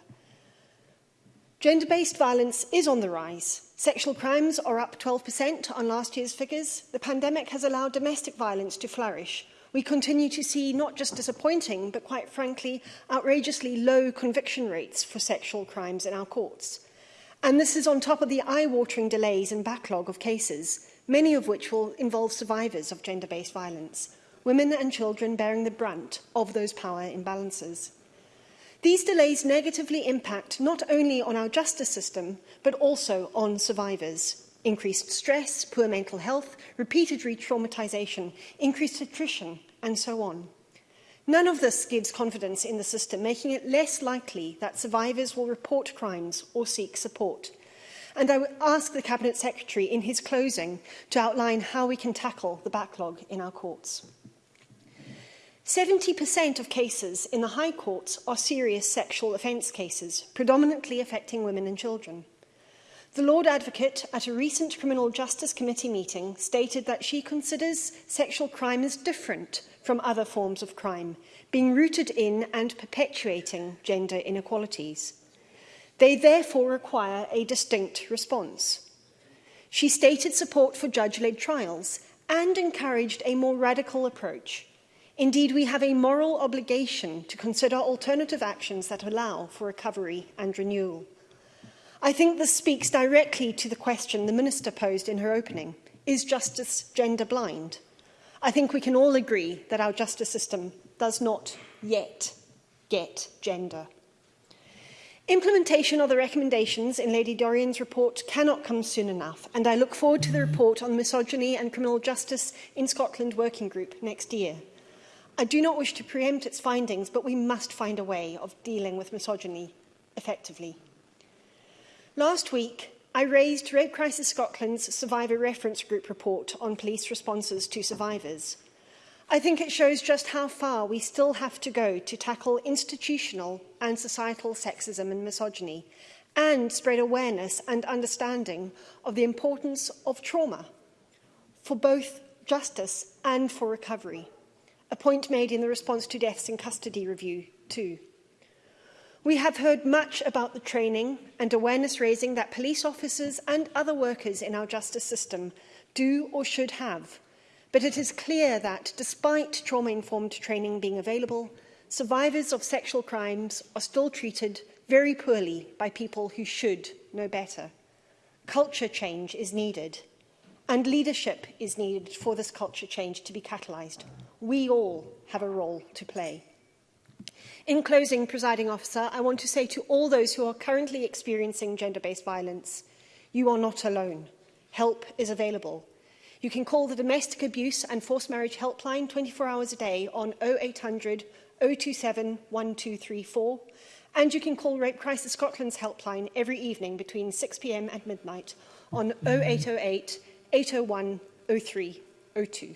Gender-based violence is on the rise. Sexual crimes are up 12% on last year's figures. The pandemic has allowed domestic violence to flourish. We continue to see not just disappointing, but quite frankly, outrageously low conviction rates for sexual crimes in our courts. And this is on top of the eye-watering delays and backlog of cases, many of which will involve survivors of gender-based violence, women and children bearing the brunt of those power imbalances. These delays negatively impact not only on our justice system, but also on survivors. Increased stress, poor mental health, repeated re-traumatisation, increased attrition, and so on. None of this gives confidence in the system, making it less likely that survivors will report crimes or seek support. And I would ask the Cabinet Secretary in his closing to outline how we can tackle the backlog in our courts. 70% of cases in the High Courts are serious sexual offence cases, predominantly affecting women and children. The Lord Advocate at a recent Criminal Justice Committee meeting stated that she considers sexual crime as different from other forms of crime, being rooted in and perpetuating gender inequalities. They therefore require a distinct response. She stated support for judge-led trials and encouraged a more radical approach Indeed, we have a moral obligation to consider alternative actions that allow for recovery and renewal. I think this speaks directly to the question the Minister posed in her opening. Is justice gender blind? I think we can all agree that our justice system does not yet get gender. Implementation of the recommendations in Lady Dorian's report cannot come soon enough, and I look forward to the report on misogyny and criminal justice in Scotland Working Group next year. I do not wish to preempt its findings, but we must find a way of dealing with misogyny effectively. Last week, I raised Red Crisis Scotland's Survivor Reference Group report on police responses to survivors. I think it shows just how far we still have to go to tackle institutional and societal sexism and misogyny, and spread awareness and understanding of the importance of trauma for both justice and for recovery a point made in the response to deaths in custody review too. We have heard much about the training and awareness raising that police officers and other workers in our justice system do or should have, but it is clear that despite trauma-informed training being available, survivors of sexual crimes are still treated very poorly by people who should know better. Culture change is needed, and leadership is needed for this culture change to be catalysed we all have a role to play. In closing, presiding officer, I want to say to all those who are currently experiencing gender-based violence, you are not alone. Help is available. You can call the Domestic Abuse and Forced Marriage Helpline 24 hours a day on 0800 027 1234 and you can call Rape Crisis Scotland's helpline every evening between 6pm and midnight on 0808 801 0302.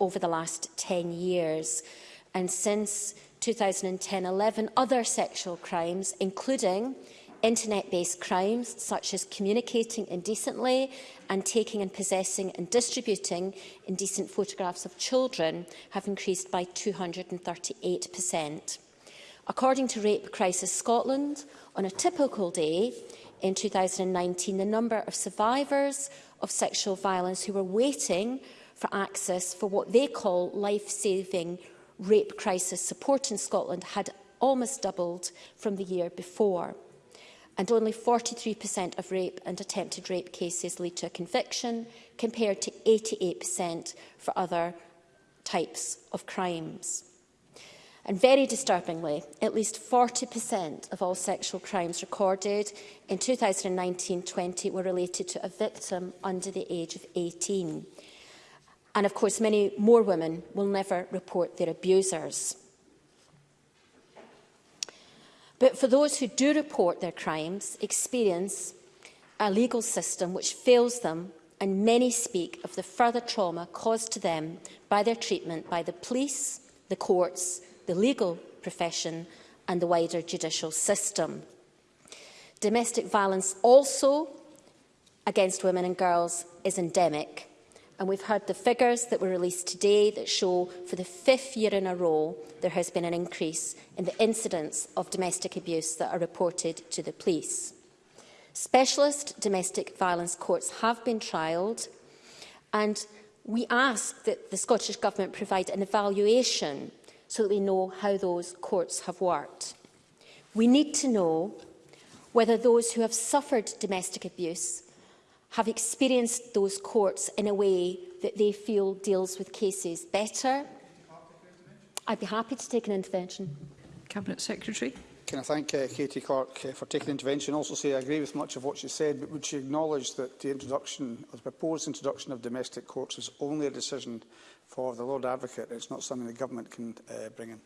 over the last 10 years. And since 2010-11, other sexual crimes, including internet-based crimes such as communicating indecently and taking and possessing and distributing indecent photographs of children have increased by 238%. According to Rape Crisis Scotland, on a typical day in 2019, the number of survivors of sexual violence who were waiting for access for what they call life-saving rape crisis support in Scotland had almost doubled from the year before and only 43% of rape and attempted rape cases lead to a conviction, compared to 88% for other types of crimes. And very disturbingly, at least 40% of all sexual crimes recorded in 2019-20 were related to a victim under the age of 18. And of course, many more women will never report their abusers. But for those who do report their crimes, experience a legal system which fails them and many speak of the further trauma caused to them by their treatment by the police, the courts, the legal profession and the wider judicial system. Domestic violence also against women and girls is endemic. And we've heard the figures that were released today that show for the fifth year in a row there has been an increase in the incidents of domestic abuse that are reported to the police. Specialist domestic violence courts have been trialled and we ask that the Scottish Government provide an evaluation so that we know how those courts have worked. We need to know whether those who have suffered domestic abuse have experienced those courts in a way that they feel deals with cases better. I'd be happy to take an intervention. Cabinet Secretary. Can I thank uh, Katie Clark uh, for taking intervention? Also say I agree with much of what she said, but would she acknowledge that the introduction, or the proposed introduction of domestic courts is only a decision for the Lord Advocate? It's not something the government can uh, bring in.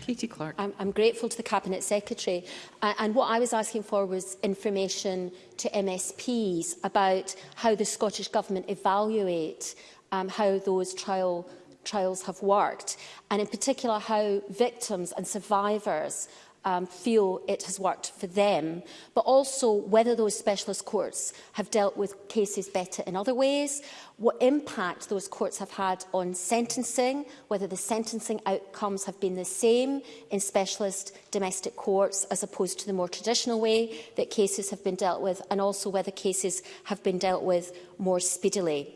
Katie Clark. I'm, I'm grateful to the Cabinet Secretary. Uh, and what I was asking for was information to MSPs about how the Scottish Government evaluate um, how those trial trials have worked, and in particular how victims and survivors um, feel it has worked for them, but also whether those specialist courts have dealt with cases better in other ways, what impact those courts have had on sentencing, whether the sentencing outcomes have been the same in specialist domestic courts as opposed to the more traditional way that cases have been dealt with, and also whether cases have been dealt with more speedily.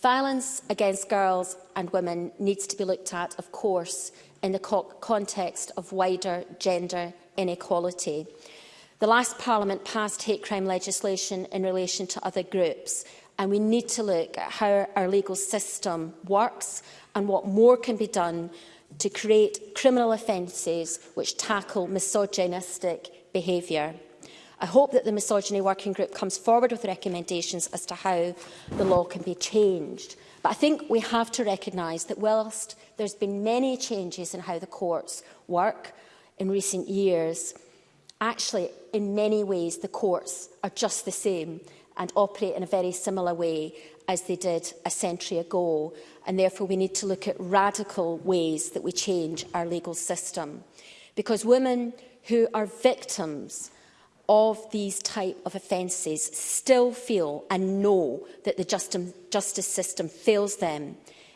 Violence against girls and women needs to be looked at, of course, in the co context of wider gender inequality. The last Parliament passed hate crime legislation in relation to other groups, and we need to look at how our legal system works and what more can be done to create criminal offences which tackle misogynistic behaviour. I hope that the Misogyny Working Group comes forward with recommendations as to how the law can be changed But I think we have to recognise that whilst there's been many changes in how the courts work in recent years, actually, in many ways, the courts are just the same and operate in a very similar way as they did a century ago. And therefore, we need to look at radical ways that we change our legal system. Because women who are victims of these type of offences still feel and know that the justice system fails them.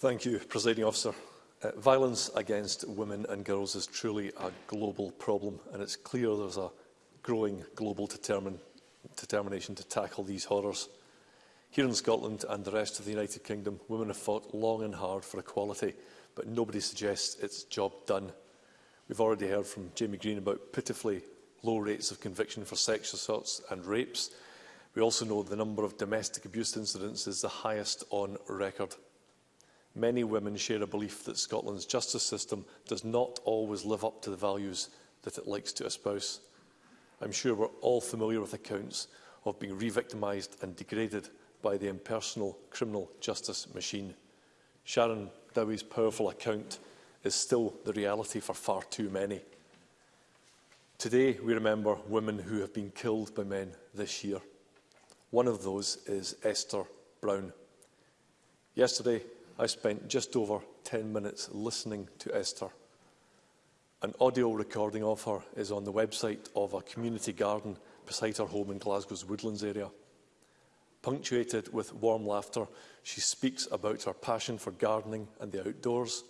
Thank you, Presiding Officer. Uh, violence against women and girls is truly a global problem, and it's clear there's a growing global determin determination to tackle these horrors. Here in Scotland and the rest of the United Kingdom, women have fought long and hard for equality, but nobody suggests it's job done. We've already heard from Jamie Green about pitifully low rates of conviction for sexual assaults and rapes, We also know the number of domestic abuse incidents is the highest on record. Many women share a belief that Scotland's justice system does not always live up to the values that it likes to espouse. I'm sure we're all familiar with accounts of being re-victimised and degraded by the impersonal criminal justice machine. Sharon Dowie's powerful account is still the reality for far too many. Today, we remember women who have been killed by men this year. One of those is Esther Brown. Yesterday, I spent just over 10 minutes listening to Esther. An audio recording of her is on the website of a community garden beside her home in Glasgow's Woodlands area. Punctuated with warm laughter, she speaks about her passion for gardening and the outdoors.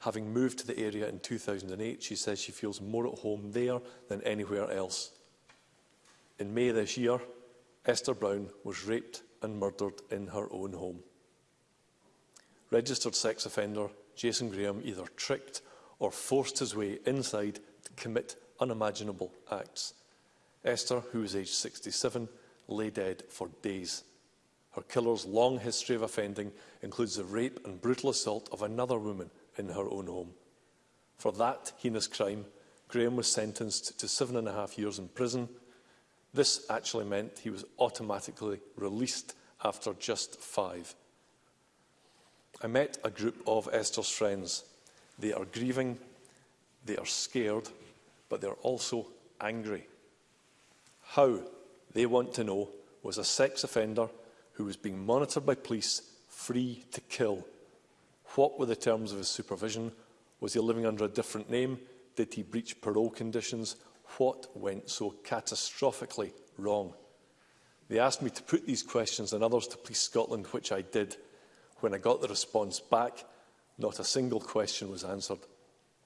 Having moved to the area in 2008, she says she feels more at home there than anywhere else. In May this year, Esther Brown was raped and murdered in her own home. Registered sex offender Jason Graham either tricked or forced his way inside to commit unimaginable acts. Esther, who was aged 67, lay dead for days. Her killer's long history of offending includes the rape and brutal assault of another woman in her own home. For that heinous crime, Graham was sentenced to seven and a half years in prison This actually meant he was automatically released after just five. I met a group of Esther's friends. They are grieving, they are scared, but they're also angry. How, they want to know, was a sex offender who was being monitored by police free to kill? What were the terms of his supervision? Was he living under a different name? Did he breach parole conditions? what went so catastrophically wrong. They asked me to put these questions and others to Police Scotland, which I did. When I got the response back, not a single question was answered.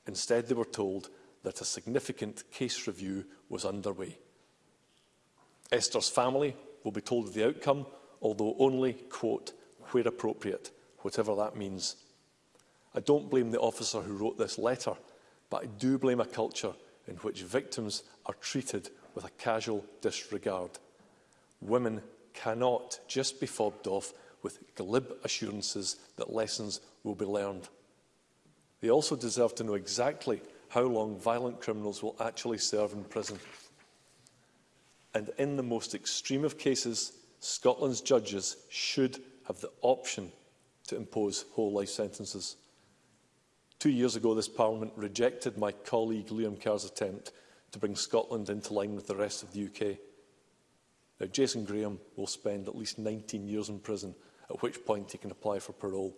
Instead, they were told that a significant case review was underway. Esther's family will be told of the outcome, although only, quote, where appropriate, whatever that means. I don't blame the officer who wrote this letter, but I do blame a culture in which victims are treated with a casual disregard. Women cannot just be fobbed off with glib assurances that lessons will be learned. They also deserve to know exactly how long violent criminals will actually serve in prison. And in the most extreme of cases, Scotland's judges should have the option to impose whole life sentences. Two years ago, this Parliament rejected my colleague Liam Kerr's attempt to bring Scotland into line with the rest of the UK. Now, Jason Graham will spend at least 19 years in prison, at which point he can apply for parole.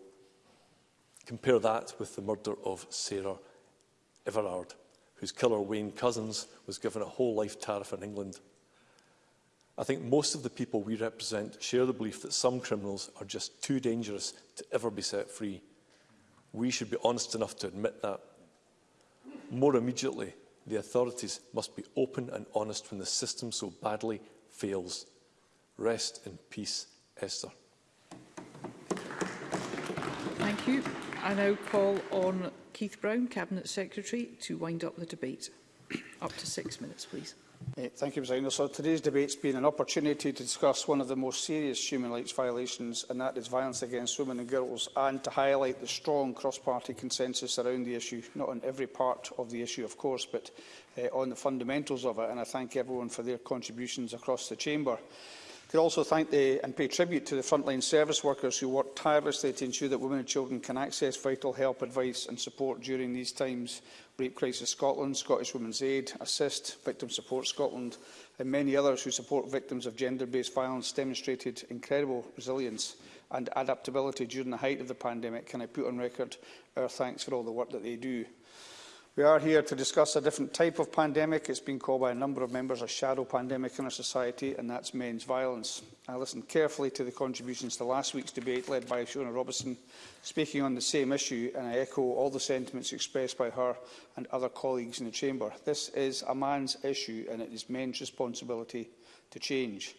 Compare that with the murder of Sarah Everard, whose killer Wayne Cousins was given a whole life tariff in England. I think most of the people we represent share the belief that some criminals are just too dangerous to ever be set free. We should be honest enough to admit that. More immediately, the authorities must be open and honest when the system so badly fails. Rest in peace, Esther. Thank you. I now call on Keith Brown, Cabinet Secretary, to wind up the debate. Up to six minutes, please. Eh, thank you, President. So today's debate has been an opportunity to discuss one of the most serious human rights violations, and that is violence against women and girls, and to highlight the strong cross-party consensus around the issue, not on every part of the issue, of course, but uh, on the fundamentals of it. And I thank everyone for their contributions across the chamber. I could also thank the, and pay tribute to the frontline service workers who work tirelessly to ensure that women and children can access vital help, advice and support during these times Rape Crisis Scotland, Scottish Women's Aid, Assist, Victim Support Scotland and many others who support victims of gender-based violence demonstrated incredible resilience and adaptability during the height of the pandemic, can I put on record our thanks for all the work that they do. We are here to discuss a different type of pandemic. It's been called by a number of members a shadow pandemic in our society, and that's men's violence. I listened carefully to the contributions to last week's debate led by Fiona Robertson, speaking on the same issue, and I echo all the sentiments expressed by her and other colleagues in the Chamber. This is a man's issue, and it is men's responsibility to change.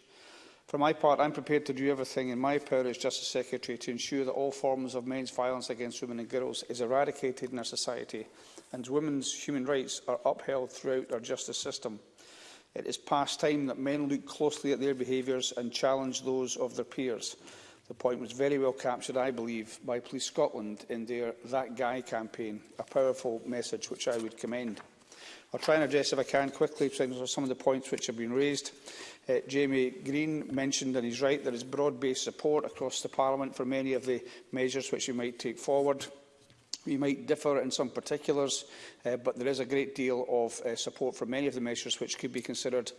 For my part, I'm prepared to do everything in my power as Justice Secretary to ensure that all forms of men's violence against women and girls is eradicated in our society and women's human rights are upheld throughout our justice system. It is past time that men look closely at their behaviours and challenge those of their peers. The point was very well captured, I believe, by Police Scotland in their That Guy campaign, a powerful message which I would commend. I'll try and address, if I can, quickly some of the points which have been raised. Uh, Jamie Green mentioned, and he's right, there is broad-based support across the Parliament for many of the measures which we might take forward. We might differ in some particulars, uh, but there is a great deal of uh, support for many of the measures which could be considered.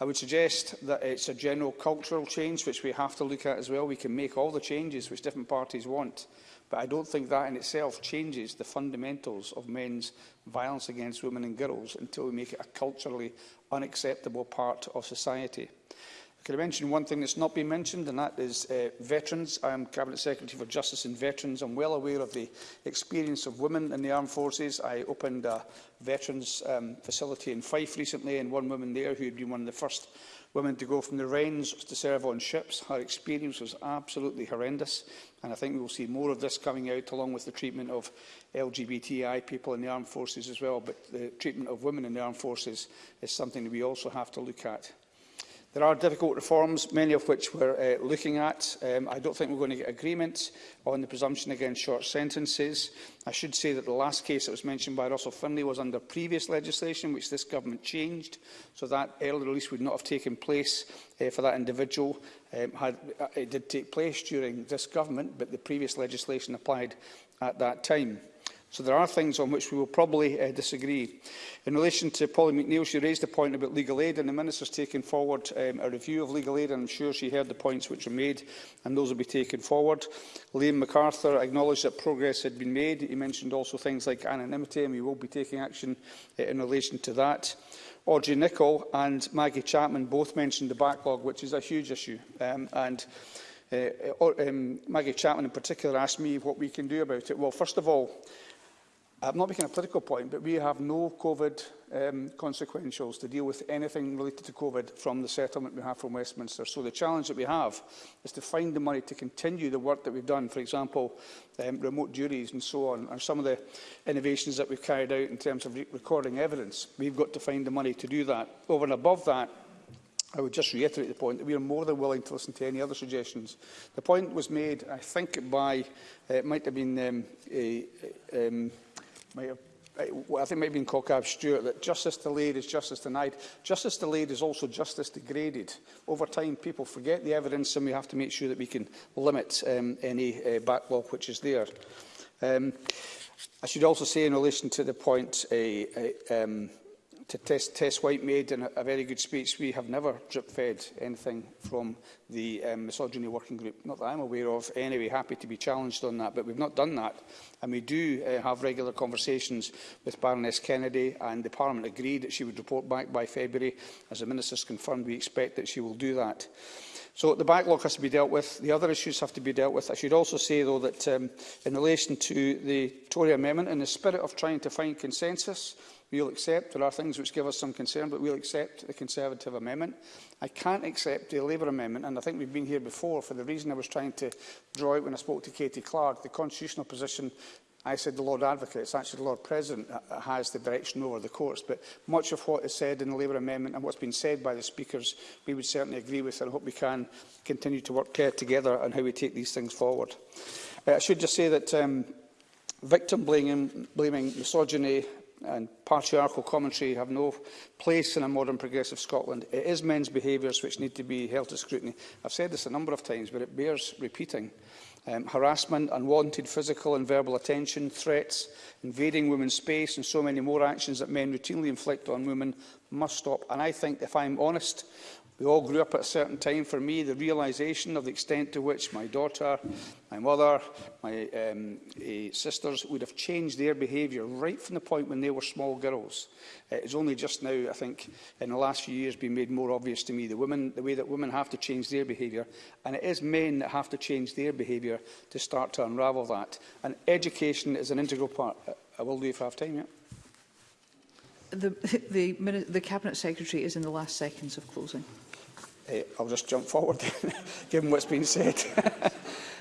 I would suggest that it's a general cultural change which we have to look at as well. We can make all the changes which different parties want, but I don't think that in itself changes the fundamentals of men's violence against women and girls until we make it a culturally unacceptable part of society. Can I mention one thing that's not been mentioned, and that is uh, veterans. I am Cabinet Secretary for Justice and Veterans. I'm well aware of the experience of women in the armed forces. I opened a veterans um, facility in Fife recently, and one woman there who had been one of the first women to go from the range to serve on ships. Her experience was absolutely horrendous, and I think we will see more of this coming out, along with the treatment of LGBTI people in the armed forces as well. But the treatment of women in the armed forces is something that we also have to look at. There are difficult reforms, many of which we're uh, looking at. Um, I don't think we're going to get agreement on the presumption against short sentences. I should say that the last case that was mentioned by Russell Finlay was under previous legislation, which this government changed, so that early release would not have taken place uh, for that individual. Um, had, uh, it did take place during this government, but the previous legislation applied at that time. So there are things on which we will probably uh, disagree. In relation to Polly McNeill, she raised the point about legal aid, and the Minister's taken forward um, a review of legal aid, and I'm sure she heard the points which were made, and those will be taken forward. Liam MacArthur acknowledged that progress had been made. He mentioned also things like anonymity, and we will be taking action uh, in relation to that. Audrey Nicholl and Maggie Chapman both mentioned the backlog, which is a huge issue. Um, and uh, uh um, Maggie Chapman in particular asked me what we can do about it. Well, first of all, I'm not making a political point, but we have no COVID um, consequentials to deal with anything related to COVID from the settlement we have from Westminster. So the challenge that we have is to find the money to continue the work that we've done, for example, um, remote juries and so on, and some of the innovations that we've carried out in terms of re recording evidence. We've got to find the money to do that. Over and above that, I would just reiterate the point that we are more than willing to listen to any other suggestions. The point was made, I think, by, uh, it might have been um, a, a, um, Mayor. Well, I think maybe in Cockab Stewart that justice delayed is justice denied. Justice delayed is also justice degraded. Over time, people forget the evidence and we have to make sure that we can limit um, any uh, backlog which is there. Um, I should also say in relation to the point uh, uh, um, to test, test White made in a, a very good speech. We have never drip-fed anything from the um, misogyny working group, not that I'm aware of. Anyway, happy to be challenged on that, but we've not done that. And we do uh, have regular conversations with Baroness Kennedy, and the Parliament agreed that she would report back by February. As the Minister's confirmed, we expect that she will do that. So the backlog has to be dealt with. The other issues have to be dealt with. I should also say, though, that um, in relation to the Tory amendment, in the spirit of trying to find consensus, We'll accept, there are things which give us some concern, but we'll accept the Conservative amendment. I can't accept the Labour amendment, and I think we've been here before for the reason I was trying to draw out when I spoke to Katie Clark. The constitutional position I said the Lord Advocate, it's actually the Lord President that uh, uh, has the direction over the courts, but much of what is said in the Labour amendment and what's been said by the speakers, we would certainly agree with, and hope we can continue to work uh, together on how we take these things forward. Uh, I should just say that um, victim blaming, blaming misogyny, and patriarchal commentary have no place in a modern progressive Scotland. It is men's behaviours which need to be held to scrutiny. I've said this a number of times, but it bears repeating. Um, harassment, unwanted physical and verbal attention, threats, invading women's space and so many more actions that men routinely inflict on women must stop. And I think, if I'm honest, We all grew up at a certain time. For me, the realisation of the extent to which my daughter, my mother, my um, eh, sisters would have changed their behaviour right from the point when they were small girls. Uh, it's only just now, I think, in the last few years been made more obvious to me, the, women, the way that women have to change their behaviour. And it is men that have to change their behaviour to start to unravel that. And education is an integral part. I will do if I have time, yeah. The, the, the Cabinet Secretary is in the last seconds of closing uh, I'll just jump forward, given what's been said.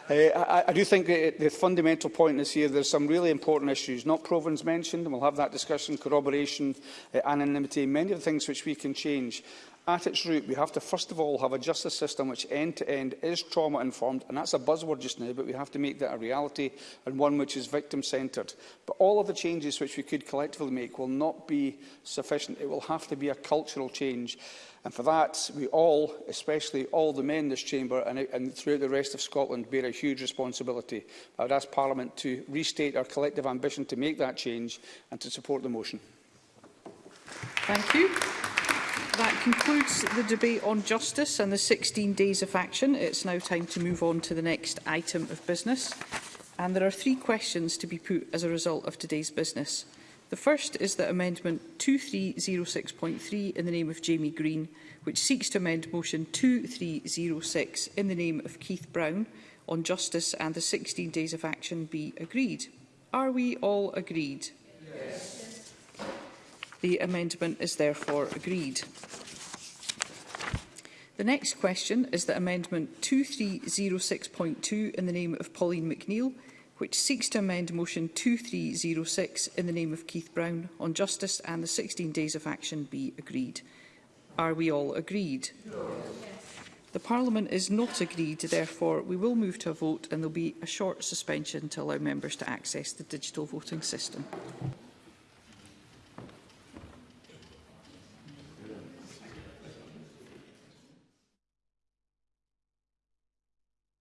uh, I, I do think the fundamental point is here there's some really important issues, not Provence mentioned, and we'll have that discussion, corroboration, uh, anonymity, many of the things which we can change at its root, we have to first of all have a justice system which end-to-end -end is trauma-informed, and that's a buzzword just now, but we have to make that a reality and one which is victim-centred. But all of the changes which we could collectively make will not be sufficient. It will have to be a cultural change. And for that, we all, especially all the men in this chamber and, and throughout the rest of Scotland, bear a huge responsibility. I would ask Parliament to restate our collective ambition to make that change and to support the motion. Thank you. That concludes the debate on justice and the 16 days of action. It's now time to move on to the next item of business. And there are three questions to be put as a result of today's business. The first is that Amendment 2306.3 in the name of Jamie Green, which seeks to amend Motion 2306 in the name of Keith Brown on justice and the 16 days of action be agreed. Are we all agreed? Yes. The amendment is therefore agreed. The next question is that Amendment 2306.2 in the name of Pauline McNeill, which seeks to amend Motion 2306 in the name of Keith Brown on justice and the 16 days of action be agreed. Are we all agreed? No. The Parliament is not agreed, therefore we will move to a vote and there will be a short suspension to allow members to access the digital voting system.